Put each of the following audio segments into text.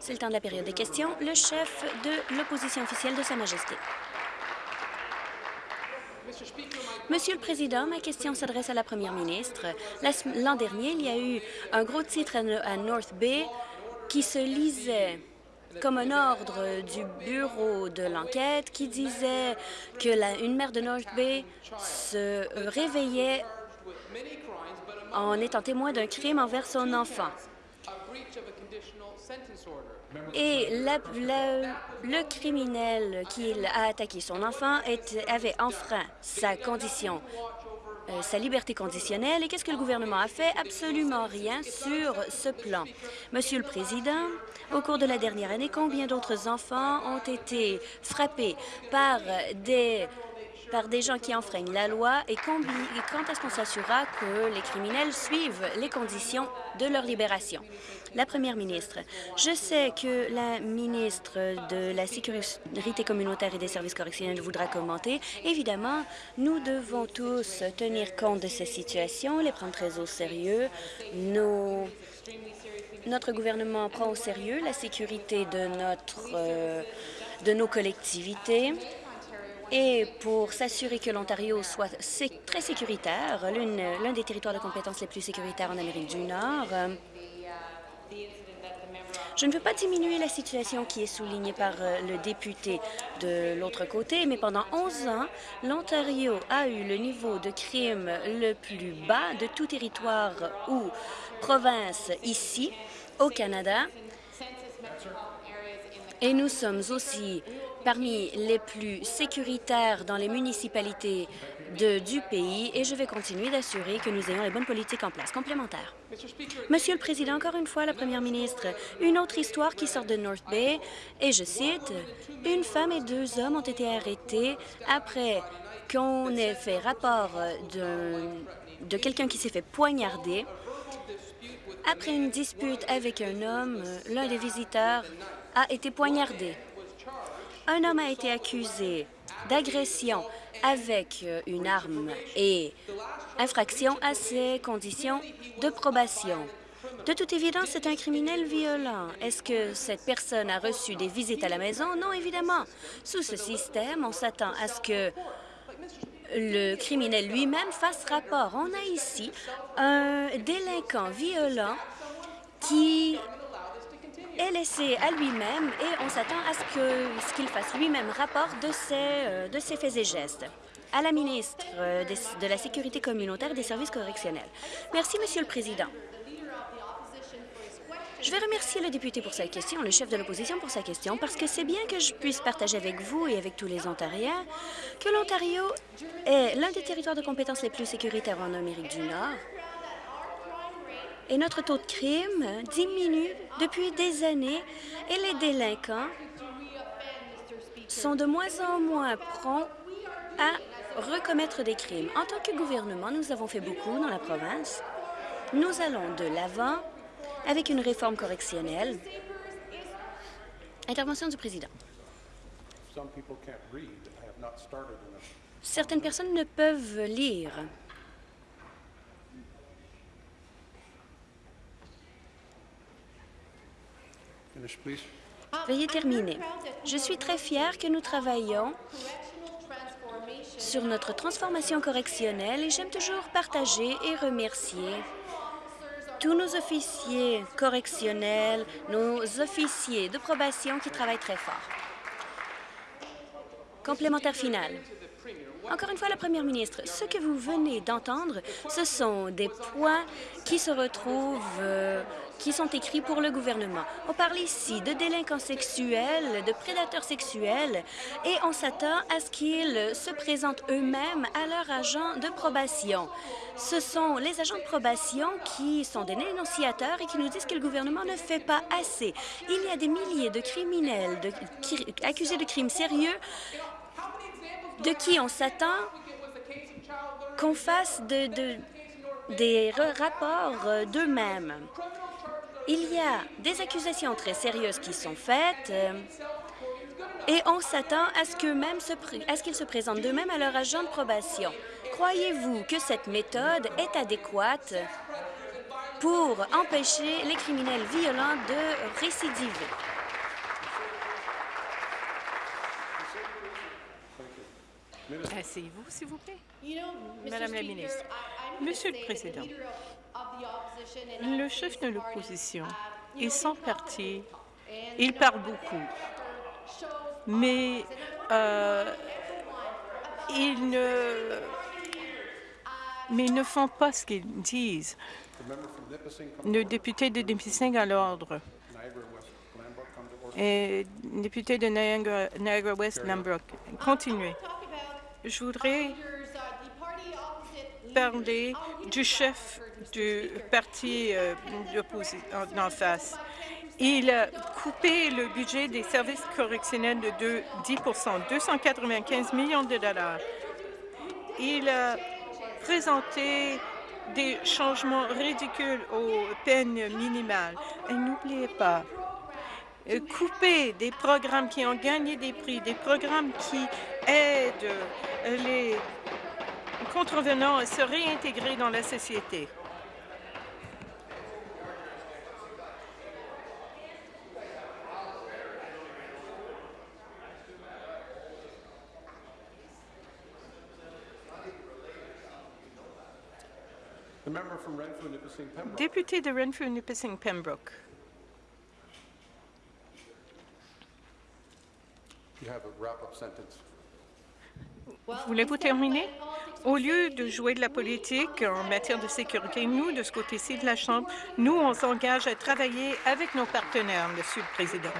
C'est le temps de la période des questions. Le chef de l'opposition officielle de Sa Majesté. Monsieur le Président, ma question s'adresse à la Première ministre. L'an dernier, il y a eu un gros titre à North Bay qui se lisait comme un ordre du bureau de l'enquête qui disait que la, une mère de North Bay se réveillait en étant témoin d'un crime envers son enfant. Et le criminel qui a attaqué son enfant avait enfreint sa condition euh, sa liberté conditionnelle. Et qu'est-ce que le gouvernement a fait? Absolument rien sur ce plan. Monsieur le Président, au cours de la dernière année, combien d'autres enfants ont été frappés par des par des gens qui enfreignent la loi? Et, quand est-ce qu'on s'assurera que les criminels suivent les conditions de leur libération? La Première ministre, je sais que la ministre de la Sécurité communautaire et des services correctionnels voudra commenter. Évidemment, nous devons tous tenir compte de ces situations, les prendre très au sérieux. Notre gouvernement prend au sérieux la sécurité euh, de nos collectivités. Et pour s'assurer que l'Ontario soit très sécuritaire, l'un des territoires de compétences les plus sécuritaires en Amérique du Nord, je ne veux pas diminuer la situation qui est soulignée par euh, le député de l'autre côté, mais pendant 11 ans, l'Ontario a eu le niveau de crime le plus bas de tout territoire ou province ici, au Canada. Et nous sommes aussi parmi les plus sécuritaires dans les municipalités du pays et je vais continuer d'assurer que nous ayons les bonnes politiques en place. Complémentaire. Monsieur le Président, encore une fois, la Première ministre, une autre histoire qui sort de North Bay, et je cite, « Une femme et deux hommes ont été arrêtés après qu'on ait fait rapport de, de quelqu'un qui s'est fait poignarder. Après une dispute avec un homme, l'un des visiteurs a été poignardé. Un homme a été accusé d'agression avec euh, une arme et infraction à ses conditions de probation. De toute évidence, c'est un criminel violent. Est-ce que cette personne a reçu des visites à la maison? Non, évidemment. Sous ce système, on s'attend à ce que le criminel lui-même fasse rapport. On a ici un délinquant violent qui est laissé à lui-même et on s'attend à ce qu'il fasse lui-même rapport de ses, euh, de ses faits et gestes. À la ministre euh, de la Sécurité communautaire des services correctionnels. Merci, Monsieur le Président. Je vais remercier le député pour sa question, le chef de l'opposition pour sa question, parce que c'est bien que je puisse partager avec vous et avec tous les Ontariens que l'Ontario est l'un des territoires de compétences les plus sécuritaires en Amérique du Nord et notre taux de crime diminue depuis des années et les délinquants sont de moins en moins prompts à recommettre des crimes. En tant que gouvernement, nous avons fait beaucoup dans la province. Nous allons de l'avant avec une réforme correctionnelle. Intervention du président. Certaines personnes ne peuvent lire Veuillez terminer. Je suis très fière que nous travaillons sur notre transformation correctionnelle et j'aime toujours partager et remercier tous nos officiers correctionnels, nos officiers de probation qui travaillent très fort. Complémentaire final. Encore une fois, la Première ministre, ce que vous venez d'entendre, ce sont des points qui se retrouvent euh, qui sont écrits pour le gouvernement. On parle ici de délinquants sexuels, de prédateurs sexuels, et on s'attend à ce qu'ils se présentent eux-mêmes à leur agent de probation. Ce sont les agents de probation qui sont des dénonciateurs et qui nous disent que le gouvernement ne fait pas assez. Il y a des milliers de criminels accusés de crimes sérieux de qui on s'attend qu'on fasse de, des rapports d'eux-mêmes. Il y a des accusations très sérieuses qui sont faites euh, et on s'attend à ce qu'ils se, présentent d'eux-mêmes à leur agent de probation. Croyez-vous que cette méthode est adéquate pour empêcher les criminels violents de récidiver? Asseyez-vous, s'il vous plaît. Madame la ministre, Monsieur le Président, le chef de l'opposition et son parti, il parle beaucoup, mais euh, ils ne, mais ils ne font pas ce qu'ils disent. Le député de Nipissing à l'ordre. Et député de Niagara-West, Lambrook. Continuez. Je voudrais parler du chef du parti euh, en face. Il a coupé le budget des services correctionnels de 10 295 millions de dollars. Il a présenté des changements ridicules aux peines minimales. Et n'oubliez pas, couper des programmes qui ont gagné des prix, des programmes qui aident les contrevenants à se réintégrer dans la société. Député de Renfrew-Nipissing-Pembroke. Voulez-vous terminer? Au lieu de jouer de la politique en matière de sécurité, nous, de ce côté-ci de la Chambre, nous, on s'engage à travailler avec nos partenaires, Monsieur le Président.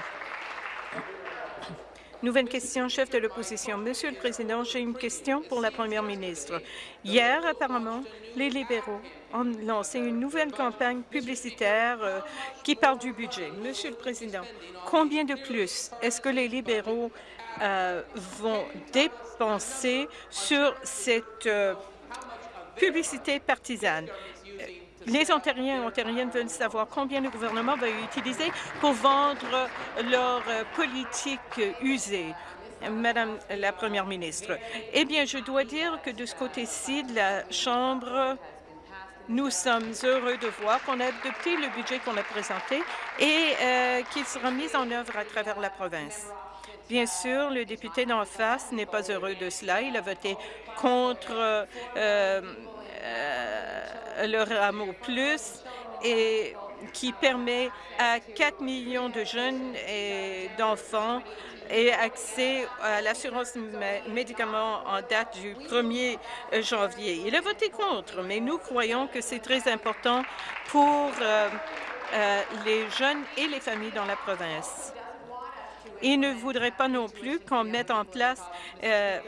Nouvelle question, chef de l'opposition. Monsieur le Président, j'ai une question pour la première ministre. Hier, apparemment, les libéraux ont lancé une nouvelle campagne publicitaire euh, qui parle du budget. Monsieur le Président, combien de plus est-ce que les libéraux euh, vont dépenser sur cette euh, publicité partisane? Les Ontariens et Ontariennes veulent savoir combien le gouvernement va utiliser pour vendre leur politique usée. Madame la Première ministre, eh bien, je dois dire que de ce côté-ci de la Chambre, nous sommes heureux de voir qu'on a adopté le budget qu'on a présenté et euh, qu'il sera mis en œuvre à travers la province. Bien sûr, le député d'en face n'est pas heureux de cela. Il a voté contre euh, le rameau plus et qui permet à 4 millions de jeunes et d'enfants et accès à l'assurance médicaments en date du 1er janvier. Il a voté contre, mais nous croyons que c'est très important pour euh, euh, les jeunes et les familles dans la province. Il ne voudrait pas non plus qu'on mette en place euh,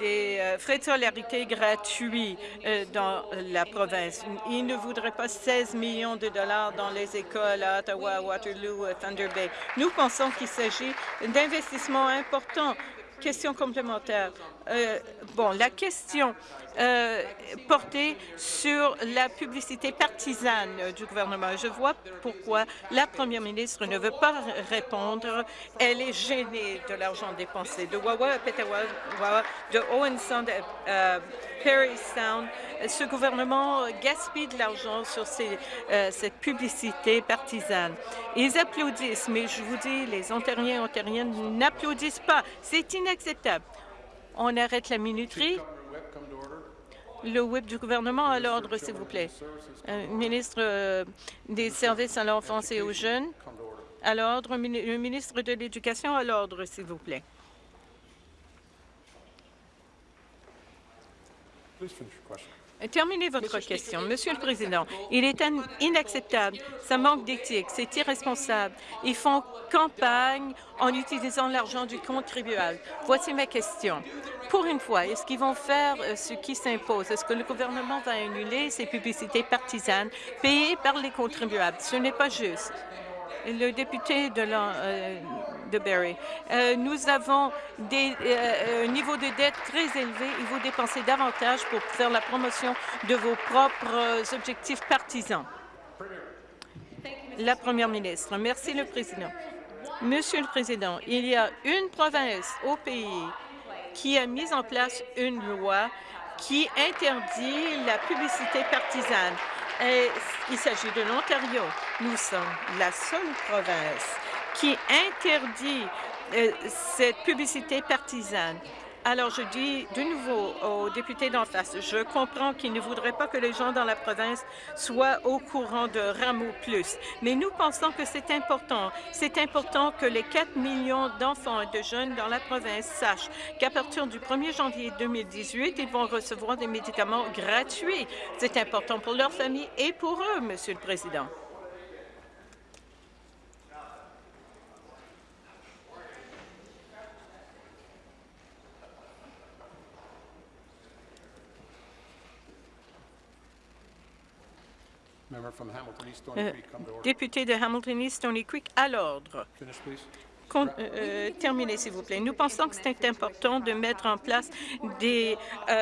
les euh, frais de solidarité gratuits euh, dans la province. Ils ne voudraient pas 16 millions de dollars dans les écoles à Ottawa, Waterloo, Thunder Bay. Nous pensons qu'il s'agit d'investissements importants. Question complémentaire. Euh, bon, la question euh, portée sur la publicité partisane du gouvernement. Je vois pourquoi la première ministre ne veut pas répondre. Elle est gênée de l'argent dépensé. De Wawa à Petawawa, de Owen Sound à euh, Perry Sound, ce gouvernement gaspille de l'argent sur cette publicité partisane. Ils applaudissent, mais je vous dis, les Ontariens et Ontariennes n'applaudissent pas. C'est inacceptable. On arrête la minuterie. Le whip du gouvernement à l'ordre, s'il vous plaît. Euh, ministre euh, des Services à l'enfance et aux jeunes, à l'ordre. Le ministre de l'Éducation à l'ordre, s'il vous plaît. Terminez votre question. Monsieur le Président, il est inacceptable. Ça manque d'éthique. C'est irresponsable. Ils font campagne en utilisant l'argent du contribuable. Voici ma question. Pour une fois, est-ce qu'ils vont faire euh, ce qui s'impose? Est-ce que le gouvernement va annuler ces publicités partisanes payées par les contribuables? Ce n'est pas juste le député de, euh, de. Euh, nous avons des, euh, un niveau de dette très élevé et vous dépensez davantage pour faire la promotion de vos propres objectifs partisans. La Première ministre. Merci, le Président. Monsieur le Président, il y a une province au pays qui a mis en place une loi qui interdit la publicité partisane. il s'agit de l'Ontario. Nous sommes la seule province qui interdit euh, cette publicité partisane. Alors, je dis de nouveau aux députés d'en face, je comprends qu'ils ne voudraient pas que les gens dans la province soient au courant de Rameau Plus, mais nous pensons que c'est important. C'est important que les 4 millions d'enfants et de jeunes dans la province sachent qu'à partir du 1er janvier 2018, ils vont recevoir des médicaments gratuits. C'est important pour leur famille et pour eux, Monsieur le Président. Euh, député de Hamilton East Stony Creek, à l'ordre. Euh, euh, terminez, s'il vous plaît. Nous pensons que c'est important de mettre en place des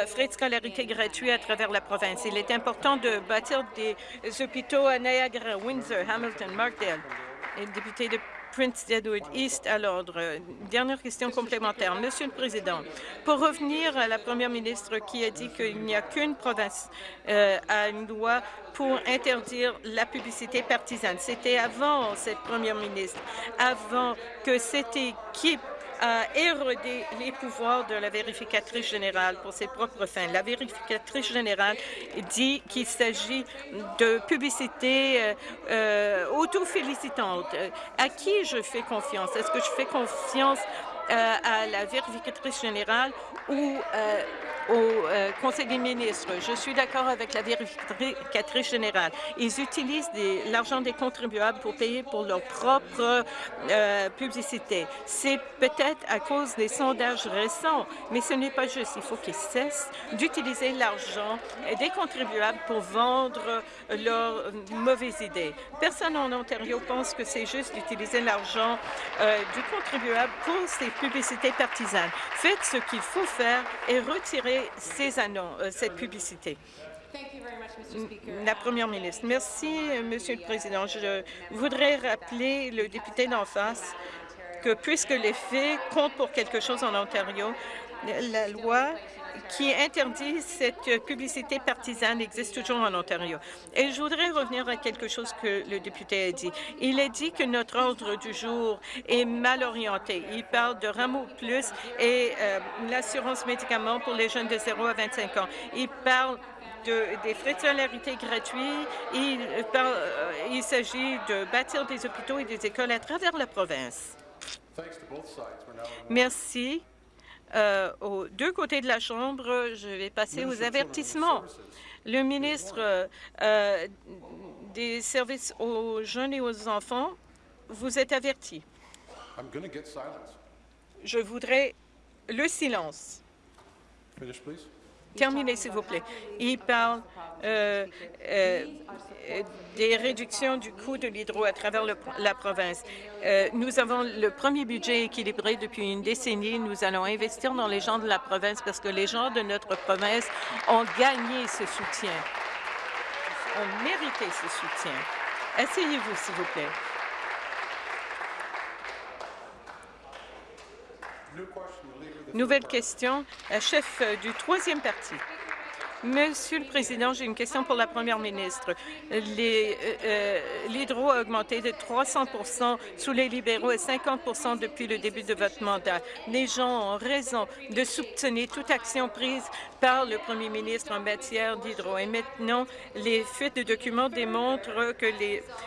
frais de scolarité gratuits à travers la province. Il est important de bâtir des hôpitaux à Niagara, Windsor, Hamilton, Markdale. Et député de Prince Edward East à l'ordre. Dernière question complémentaire. Monsieur le Président, pour revenir à la Première ministre qui a dit qu'il n'y a qu'une province euh, à une loi pour interdire la publicité partisane. C'était avant cette Première ministre, avant que cette équipe a érodé les pouvoirs de la vérificatrice générale pour ses propres fins. La vérificatrice générale dit qu'il s'agit de publicité euh, euh auto-félicitante. À qui je fais confiance? Est-ce que je fais confiance euh, à la vérificatrice générale ou euh, au euh, Conseil des ministres. Je suis d'accord avec la vérificatrice générale. Ils utilisent l'argent des contribuables pour payer pour leur propre euh, publicité. C'est peut-être à cause des sondages récents, mais ce n'est pas juste. Il faut qu'ils cessent d'utiliser l'argent des contribuables pour vendre leurs mauvaises idées. Personne en Ontario pense que c'est juste d'utiliser l'argent euh, du contribuable pour ces publicités partisanes. Faites ce qu'il faut faire et retirez ces annonces, euh, cette publicité. La Première ministre. Merci, Monsieur le Président. Je voudrais rappeler le député d'en face que puisque les faits comptent pour quelque chose en Ontario, la loi qui interdit cette publicité partisane existe toujours en Ontario. Et je voudrais revenir à quelque chose que le député a dit. Il a dit que notre ordre du jour est mal orienté. Il parle de Rameau Plus et euh, l'assurance médicaments pour les jeunes de 0 à 25 ans. Il parle de, des frais de scolarité gratuits. Il, euh, il s'agit de bâtir des hôpitaux et des écoles à travers la province. Merci. Euh, aux deux côtés de la Chambre, je vais passer aux avertissements. Le ministre euh, des services aux jeunes et aux enfants, vous êtes averti. Je voudrais le silence. Terminez, s'il vous plaît. Il parle euh, euh, des réductions du coût de l'hydro à travers la province. Euh, nous avons le premier budget équilibré depuis une décennie. Nous allons investir dans les gens de la province parce que les gens de notre province ont gagné ce soutien, ont mérité ce soutien. Asseyez-vous, s'il vous plaît. Nouvelle question, chef du troisième parti. Monsieur le Président, j'ai une question pour la Première ministre. Euh, euh, l'hydro a augmenté de 300% sous les libéraux et 50 depuis le début de votre mandat. Les gens ont raison de soutenir toute action prise par le premier ministre en matière d'hydro. Et maintenant, les fuites de documents démontrent que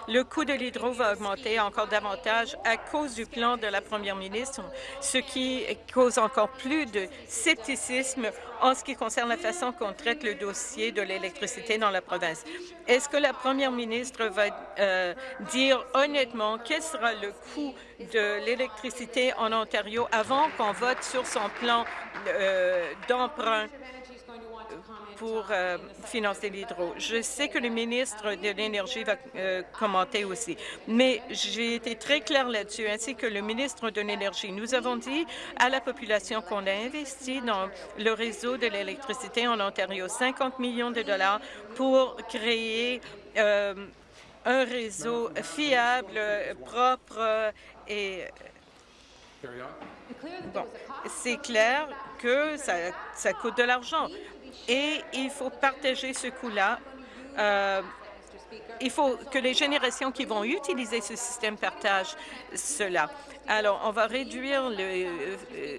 le coût de l'hydro va augmenter encore davantage à cause du plan de la première ministre, ce qui cause encore plus de scepticisme en ce qui concerne la façon qu'on traite le dossier de l'électricité dans la province. Est-ce que la première ministre va euh, dire honnêtement quel sera le coût de l'électricité en Ontario avant qu'on vote sur son plan euh, d'emprunt? Pour euh, financer l'hydro. Je sais que le ministre de l'Énergie va euh, commenter aussi, mais j'ai été très clair là-dessus, ainsi que le ministre de l'Énergie. Nous avons dit à la population qu'on a investi dans le réseau de l'électricité en Ontario 50 millions de dollars pour créer euh, un réseau fiable, propre et Bon, c'est clair que ça, ça coûte de l'argent et il faut partager ce coût-là euh, il faut que les générations qui vont utiliser ce système partagent cela. Alors, on va réduire le euh,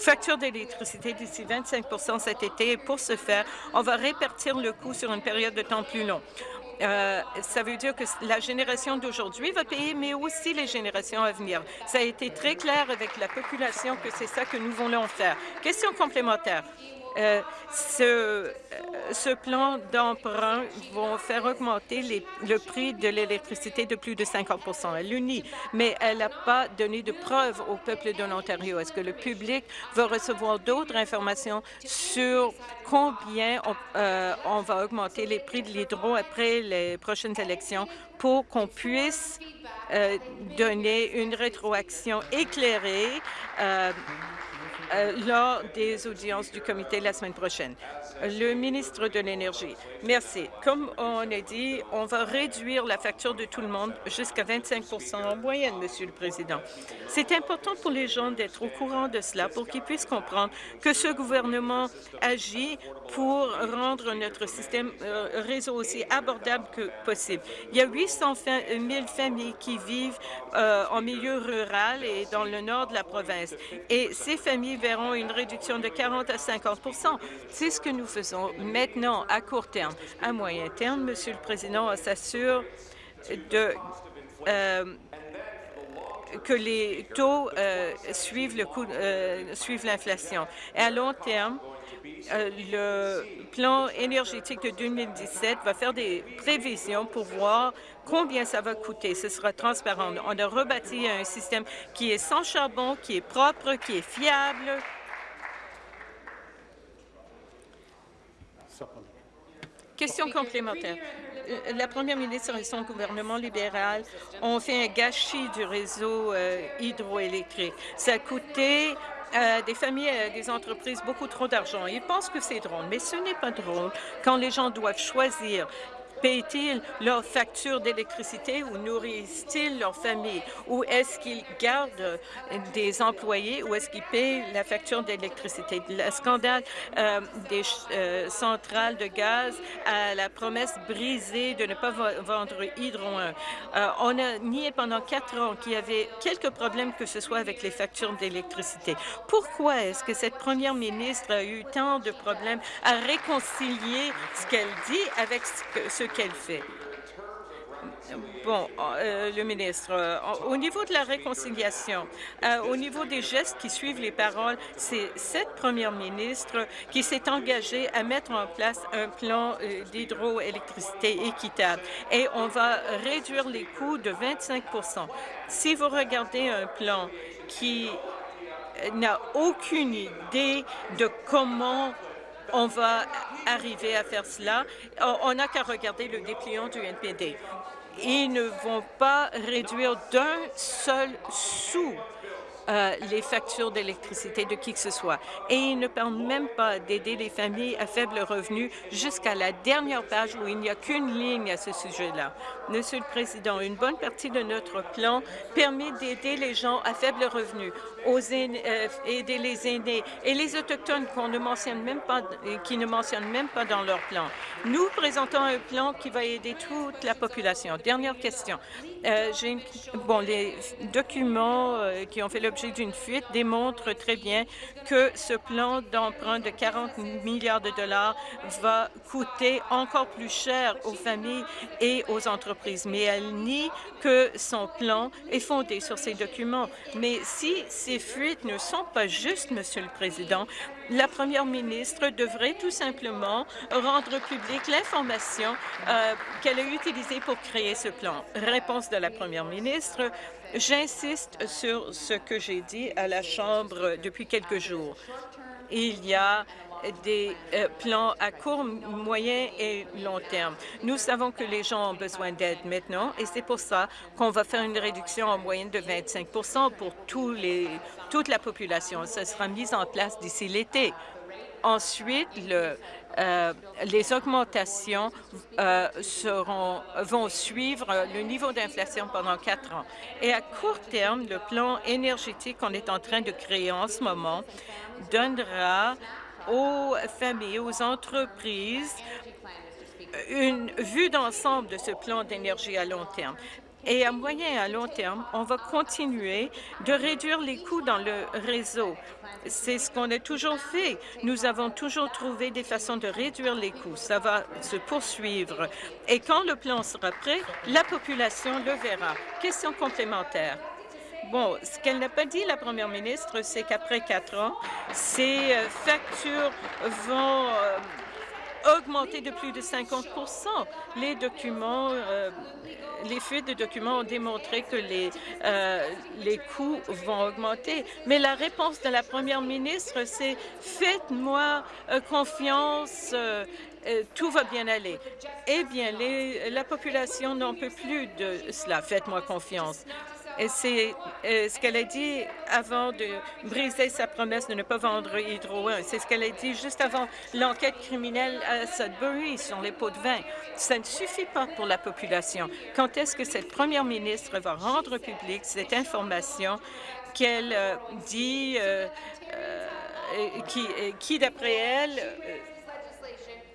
facture d'électricité d'ici 25 cet été. Et pour ce faire, on va répartir le coût sur une période de temps plus long. Euh, ça veut dire que la génération d'aujourd'hui va payer, mais aussi les générations à venir. Ça a été très clair avec la population que c'est ça que nous voulons faire. Question complémentaire. Euh, ce, euh, ce, plan d'emprunt va faire augmenter le prix de l'électricité de plus de 50 Elle l'unit, mais elle n'a pas donné de preuves au peuple de l'Ontario. Est-ce que le public va recevoir d'autres informations sur combien on, euh, va augmenter les prix de l'hydro après les prochaines élections pour qu'on puisse donner une rétroaction éclairée euh, euh, lors des audiences du comité la semaine prochaine. Le ministre de l'Énergie. Merci. Comme on a dit, on va réduire la facture de tout le monde jusqu'à 25 en moyenne, Monsieur le Président. C'est important pour les gens d'être au courant de cela pour qu'ils puissent comprendre que ce gouvernement agit pour rendre notre système euh, réseau aussi abordable que possible. Il y a 800 000 familles qui vivent euh, en milieu rural et dans le nord de la province. Et ces familles verront une réduction de 40 à 50 C'est ce que nous faisons maintenant à court terme. À moyen terme, Monsieur le Président, on s'assure de euh, que les taux euh, euh, suivent l'inflation. À long terme, le plan énergétique de 2017 va faire des prévisions pour voir combien ça va coûter. Ce sera transparent. On a rebâti un système qui est sans charbon, qui est propre, qui est fiable. Question complémentaire. Euh, la première ministre et son gouvernement libéral ont fait un gâchis du réseau euh, hydroélectrique. Ça a coûté euh, des familles et des entreprises beaucoup trop d'argent. Ils pensent que c'est drôle, mais ce n'est pas drôle quand les gens doivent choisir Payent-ils leur facture d'électricité ou nourrissent-ils leur famille? Ou est-ce qu'ils gardent des employés ou est-ce qu'ils payent la facture d'électricité? Le scandale euh, des euh, centrales de gaz à la promesse brisée de ne pas vendre Hydro 1. Euh, on a nié pendant quatre ans qu'il y avait quelques problèmes que ce soit avec les factures d'électricité. Pourquoi est-ce que cette première ministre a eu tant de problèmes à réconcilier ce qu'elle dit avec ce qu'elle fait. Bon, euh, le ministre, euh, au niveau de la réconciliation, euh, au niveau des gestes qui suivent les paroles, c'est cette première ministre qui s'est engagée à mettre en place un plan d'hydroélectricité équitable et on va réduire les coûts de 25% Si vous regardez un plan qui n'a aucune idée de comment on va arriver à faire cela. On n'a qu'à regarder le dépliant du NPD. Ils ne vont pas réduire d'un seul sou euh, les factures d'électricité de qui que ce soit. Et ils ne parlent même pas d'aider les familles à faible revenu jusqu'à la dernière page où il n'y a qu'une ligne à ce sujet-là. Monsieur le Président, une bonne partie de notre plan permet d'aider les gens à faible revenu, euh, aider les aînés et les Autochtones qu'on ne mentionne même pas, qui ne mentionnent même pas dans leur plan. Nous présentons un plan qui va aider toute la population. Dernière question. Euh, bon, les documents euh, qui ont fait l'objet d'une fuite démontrent très bien que ce plan d'emprunt de 40 milliards de dollars va coûter encore plus cher aux familles et aux entreprises. Mais elle nie que son plan est fondé sur ces documents. Mais si ces fuites ne sont pas justes, Monsieur le Président, la première ministre devrait tout simplement rendre publique l'information euh, qu'elle a utilisée pour créer ce plan. Réponse de la première ministre, j'insiste sur ce que j'ai dit à la Chambre depuis quelques jours. Il y a des euh, plans à court, moyen et long terme. Nous savons que les gens ont besoin d'aide maintenant et c'est pour ça qu'on va faire une réduction en moyenne de 25 pour tous les, toute la population. Ce sera mis en place d'ici l'été. Ensuite, euh, les augmentations euh, vont suivre le niveau d'inflation pendant quatre ans. Et à court terme, le plan énergétique qu'on est en train de créer en ce moment donnera aux familles, aux entreprises une vue d'ensemble de ce plan d'énergie à long terme. Et à moyen et à long terme, on va continuer de réduire les coûts dans le réseau. C'est ce qu'on a toujours fait. Nous avons toujours trouvé des façons de réduire les coûts. Ça va se poursuivre. Et quand le plan sera prêt, la population le verra. Question complémentaire. Bon, ce qu'elle n'a pas dit, la première ministre, c'est qu'après quatre ans, ces euh, factures vont euh, augmenter de plus de 50% Les documents, euh, les fuites de documents ont démontré que les, les coûts vont augmenter. Mais la réponse de la première ministre, c'est « faites-moi confiance, tout va bien aller. Eh bien, la population n'en peut plus de cela. Faites-moi confiance. C'est euh, ce qu'elle a dit avant de briser sa promesse de ne pas vendre Hydro 1. C'est ce qu'elle a dit juste avant l'enquête criminelle à Sudbury sur les pots de vin. Ça ne suffit pas pour la population. Quand est-ce que cette première ministre va rendre publique cette information qu'elle euh, dit, euh, qui, qui d'après elle,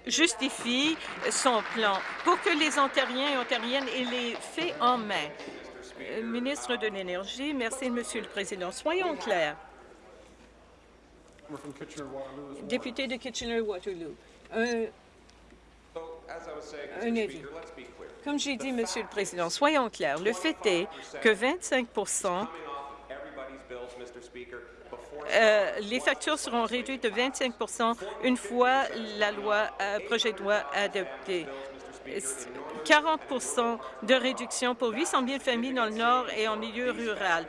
justifie son plan? Pour que les Ontariens et Ontariennes aient les faits en main. Euh, ministre de l'Énergie, merci, Monsieur le Président. Soyons clairs. Député de Kitchener-Waterloo, un, avis. Comme j'ai dit, Monsieur le Président, soyons clairs. Le fait est que 25% euh, les factures seront réduites de 25% une fois la loi, euh, projet de loi adopté. 40 de réduction pour 800 000 familles dans le Nord et en milieu rural.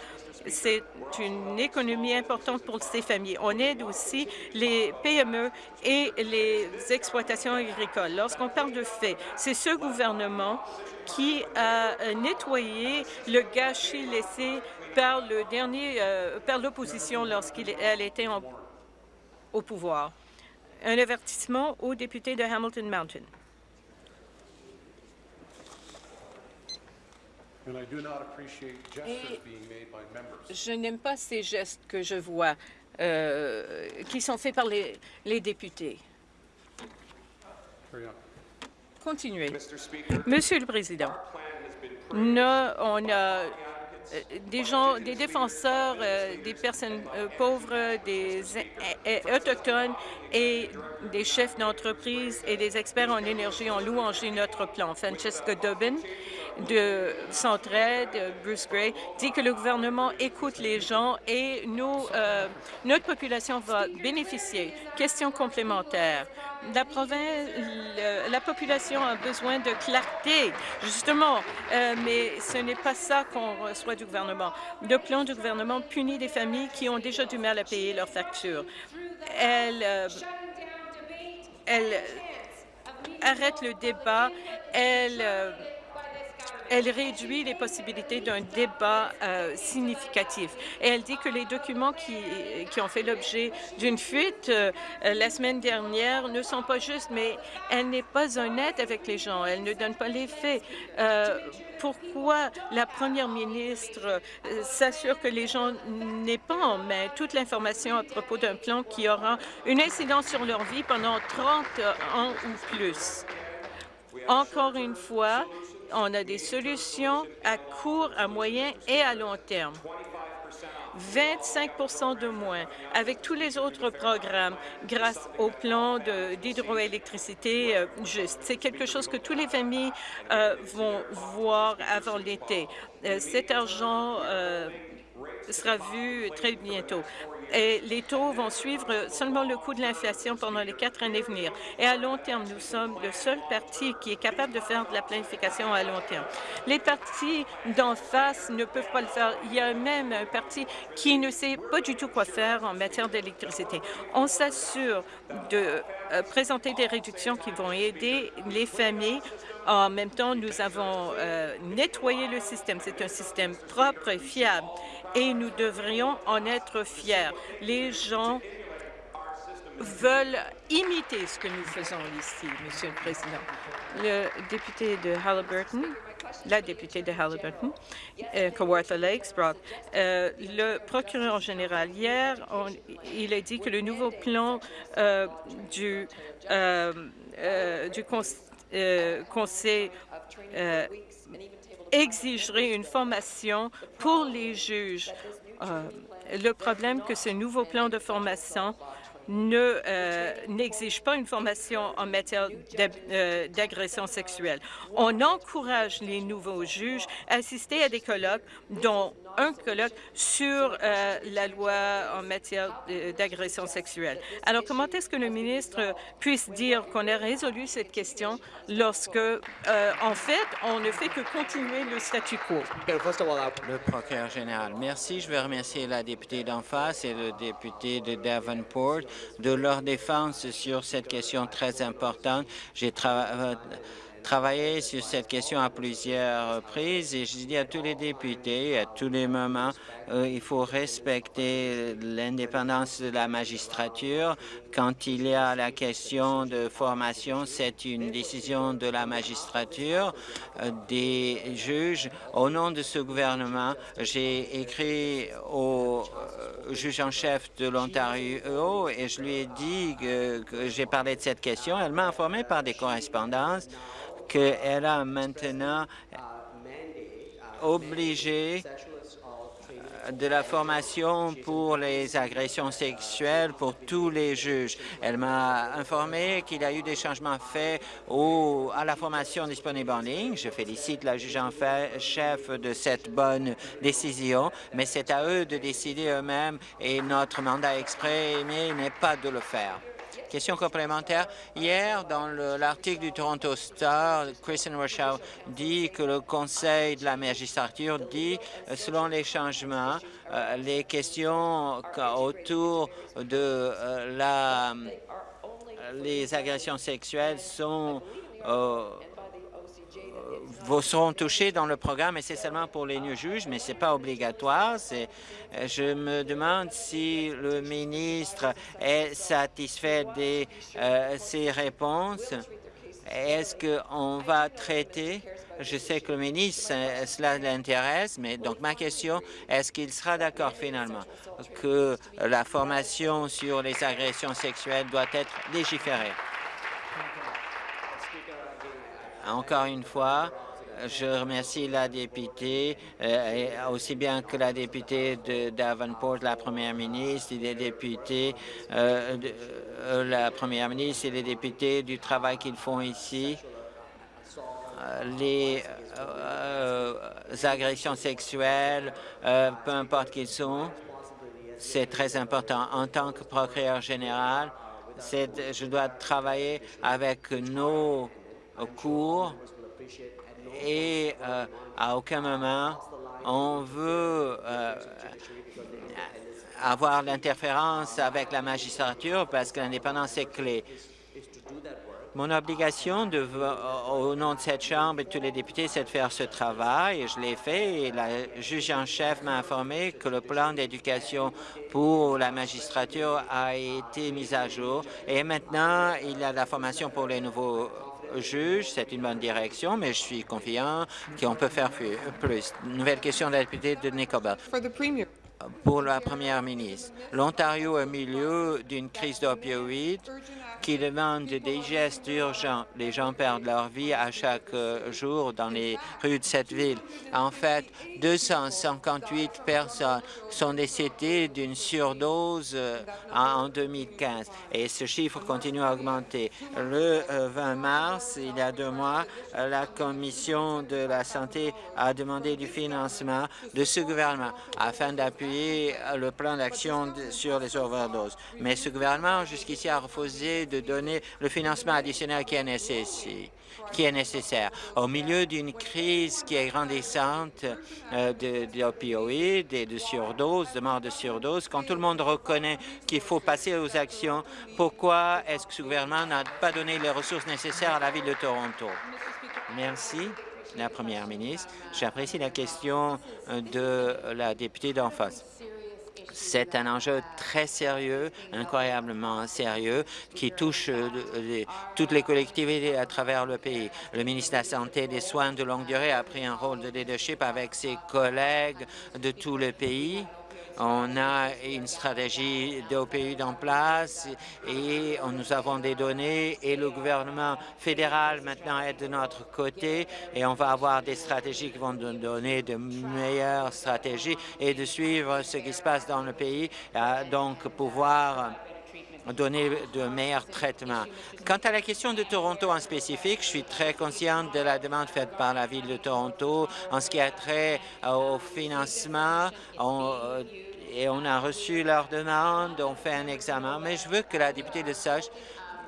C'est une économie importante pour ces familles. On aide aussi les PME et les exploitations agricoles. Lorsqu'on parle de faits, c'est ce gouvernement qui a nettoyé le gâchis laissé par le dernier, euh, par l'opposition lorsqu'elle était au pouvoir. Un avertissement aux députés de Hamilton Mountain. Je n'aime pas ces gestes que je vois euh, qui sont faits par les, les députés. Continuez. Monsieur le Président, on a euh, des gens, des défenseurs euh, des personnes euh, pauvres, des autochtones et des chefs d'entreprise et des experts en énergie ont louangé notre plan. Francesca Dobbin de Centraide, Bruce Gray, dit que le gouvernement écoute les gens et nous, notre population va bénéficier. Question complémentaire la province, la population a besoin de clarté, justement, euh, mais ce n'est pas ça qu'on reçoit du gouvernement. Le plan du gouvernement punit des familles qui ont déjà du mal à payer leurs factures. Elle, euh, elle arrête le débat, elle euh, elle réduit les possibilités d'un débat euh, significatif. Et elle dit que les documents qui, ont fait l'objet d'une fuite euh, la semaine dernière ne sont pas justes, mais elle n'est pas honnête avec les gens. Elle ne donne pas les faits. Euh, pourquoi la première ministre s'assure que les gens n'aient pas en main toute l'information à propos d'un plan qui aura une incidence sur leur vie pendant 30 ans ou plus? Encore une fois, on a des solutions à court, à moyen et à long terme. 25% de moins avec tous les autres programmes grâce au plan d'hydroélectricité euh, juste. C'est quelque chose que toutes les familles euh, vont voir avant l'été. Euh, cet argent sera vu très bientôt et les taux vont suivre seulement le coût de l'inflation pendant les quatre années à venir. Et à long terme, nous sommes le seul parti qui est capable de faire de la planification à long terme. Les partis d'en face ne peuvent pas le faire. Il y a même un parti qui ne sait pas du tout quoi faire en matière d'électricité. On s'assure de euh, présenter des réductions qui vont aider les familles en même temps, nous avons euh, nettoyé le système. C'est un système propre et fiable et nous devrions en être fiers. Les gens veulent imiter ce que nous faisons ici, Monsieur le Président. Le député de Halliburton, la députée de Halliburton, euh, Kawartha Lakes, euh, le procureur général, hier, il a dit que le nouveau plan euh, du, sait exigerait une formation pour les juges. le problème que ce nouveau plan de formation euh, n'exige pas une formation en matière euh, d'agression sexuelle. On encourage les nouveaux juges à assister à des colloques, dont un colloque sur euh, la loi en matière d'agression sexuelle. Alors, comment est-ce que le ministre puisse dire qu'on a résolu cette question lorsque, en fait, on ne fait que continuer le statu quo? Le procureur général. Merci. Je veux remercier la députée d'en face et le député de Davenport de leur défense sur cette question très importante. J'ai euh, travaillé sur cette question à plusieurs reprises et je dis à tous les députés, à tous les moments, euh, il faut respecter l'indépendance de la magistrature. Quand il y a la question de formation, c'est une décision de la magistrature, euh, des juges. Au nom de ce gouvernement, j'ai écrit au euh, juge en chef de l'Ontario et je lui ai dit que, que j'ai parlé de cette question. Elle m'a informé par des correspondances qu'elle a maintenant obligé de la formation pour les agressions sexuelles pour tous les juges. Elle m'a informé qu'il y a eu des changements faits au, à la formation disponible en ligne. Je félicite la juge en chef de cette bonne décision, mais c'est à eux de décider eux-mêmes et notre mandat exprimé n'est pas de le faire. Question complémentaire. Hier, dans l'article du Toronto Star, Christian Rochelle dit que le Conseil de la magistrature dit, euh, selon les changements, euh, les questions autour de euh, la, les agressions sexuelles sont seront touchés dans le programme et c'est seulement pour les nouveaux juges, mais ce n'est pas obligatoire. Euh, je me demande si le ministre est satisfait de euh, ces réponses. Est-ce qu'on va traiter? Je sais que le ministre, cela l'intéresse, mais donc ma question, est-ce qu'il sera d'accord finalement que la formation sur les agressions sexuelles doit être légiférée? Encore une fois, je remercie la députée, euh, aussi bien que la députée de Davenport, la première ministre, les députés, euh, euh, la première ministre et les députés du travail qu'ils font ici. Les agressions sexuelles, peu importe qu'ils sont, c'est très important. En tant que procureur général, je dois travailler avec nos cours et euh, à aucun moment on veut euh, avoir l'interférence avec la magistrature parce que l'indépendance est clé. Mon obligation de, au nom de cette Chambre et de tous les députés, c'est de faire ce travail et je l'ai fait et la juge en chef m'a informé que le plan d'éducation pour la magistrature a été mis à jour et maintenant il y a la formation pour les nouveaux juge, c'est une bonne direction, mais je suis confiant qu'on peut faire plus. Nouvelle question de la députée de Nickelbelt pour la première ministre. L'Ontario est au milieu d'une crise d'opioïdes qui demande des gestes urgents. Les gens perdent leur vie à chaque euh, jour dans les rues de cette ville. En fait, 258 personnes sont décédées d'une surdose euh, en 2015 et ce chiffre continue à augmenter. Le 20 euh, mars, il y a deux mois, la Commission de la santé a demandé du financement de ce gouvernement afin d'appuyer le plan d'action sur les overdoses. Mais ce gouvernement, jusqu'ici, a refusé de donner le financement additionnel qui est nécessaire qui est nécessaire. Au milieu d'une crise qui est grandissante euh, d'opioïdes et de surdoses, de mort de surdose, quand tout le monde reconnaît qu'il faut passer aux actions, pourquoi est-ce que ce gouvernement n'a pas donné les ressources nécessaires à la ville de Toronto? Merci la Première ministre. J'apprécie la question euh, de la députée d'en face. C'est un enjeu très sérieux, incroyablement sérieux, qui touche euh, toutes les collectivités à travers le pays. Le ministre de la Santé et des Soins de longue durée a pris un rôle de leadership avec ses collègues de tout le pays On a une stratégie d'OPU en place et nous avons des données et le gouvernement fédéral maintenant est de notre côté et on va avoir des stratégies qui vont nous donner de meilleures stratégies et de suivre ce qui se passe dans le pays, donc pouvoir donner de meilleurs traitements. Quant à la question de Toronto en spécifique, je suis très consciente de la demande faite par la Ville de Toronto en ce qui a trait au financement. Euh, et on a reçu leur demande, on fait un examen, mais je veux que la députée le sache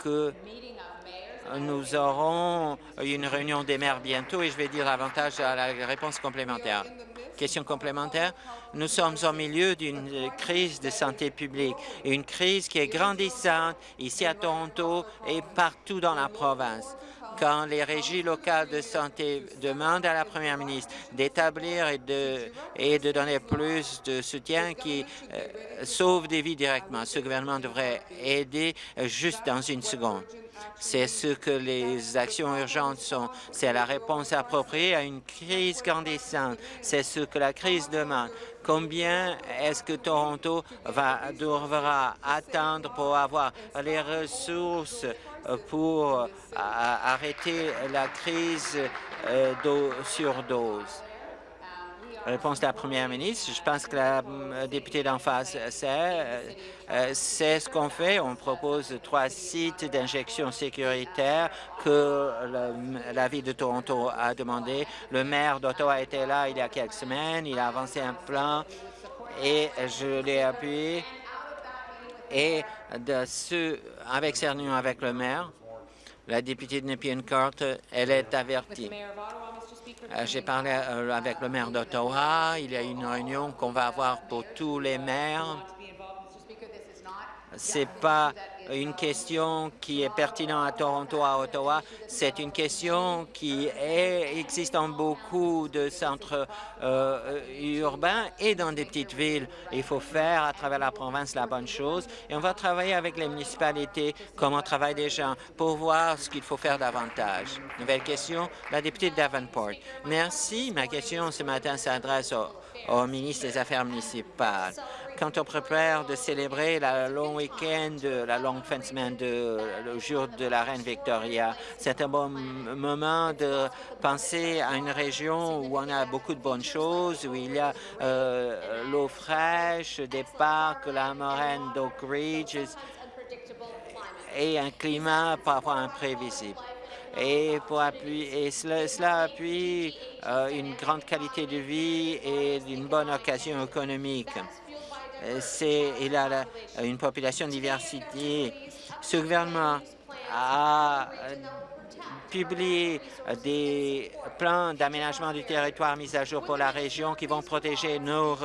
que nous aurons une réunion des maires bientôt et je vais dire davantage à la réponse complémentaire. Question complémentaire. Nous sommes au milieu d'une crise de santé publique, une crise qui est grandissante ici à Toronto et partout dans la province quand les régies locales de santé demandent à la première ministre d'établir et de, donner plus de soutien qui euh, sauve des vies directement. Ce gouvernement devrait aider juste dans une seconde. C'est ce que les actions urgentes sont. C'est la réponse appropriée à une crise grandissante. C'est ce que la crise demande. Combien est-ce que Toronto va, devra attendre pour avoir les ressources pour euh, arrêter la crise euh, de surdose? Réponse de la première ministre. Je pense que la euh, députée d'en face sait. Euh, c'est ce qu'on fait. On propose trois sites d'injection sécuritaire que la ville de Toronto a demandé. Le maire d'Ottawa était là il y a quelques semaines. Il a avancé un plan et je l'ai appuyé. Et de ce, avec réunion avec le maire, la députée de Nepean Court, elle est avertie. Euh, j'ai parlé euh, avec le maire d'Ottawa. Il y a une réunion qu'on va avoir pour tous les maires ce n'est pas une question qui est pertinente à Toronto, à Ottawa. C'est une question qui existe dans beaucoup de centres euh, urbains et dans des petites villes. Il faut faire à travers la province la bonne chose et on va travailler avec les municipalités comme on travaille déjà pour voir ce qu'il faut faire davantage. Nouvelle question, la députée de Davenport. Merci. Ma question ce matin s'adresse au ministre des Affaires municipales quand on prépare de célébrer la long week-end, la longue fin de semaine, le jour de la reine Victoria. C'est un bon moment de penser à une région où on a beaucoup de bonnes choses, où il y a euh, l'eau fraîche, des parcs, la moraine d'Oak Ridge et un climat parfois imprévisible et, et cela, appuie euh, une grande qualité de vie et une bonne occasion économique. Euh, il a une population diversité. Ce gouvernement a publier euh, des plans d'aménagement du territoire mis à jour pour la région qui vont protéger nos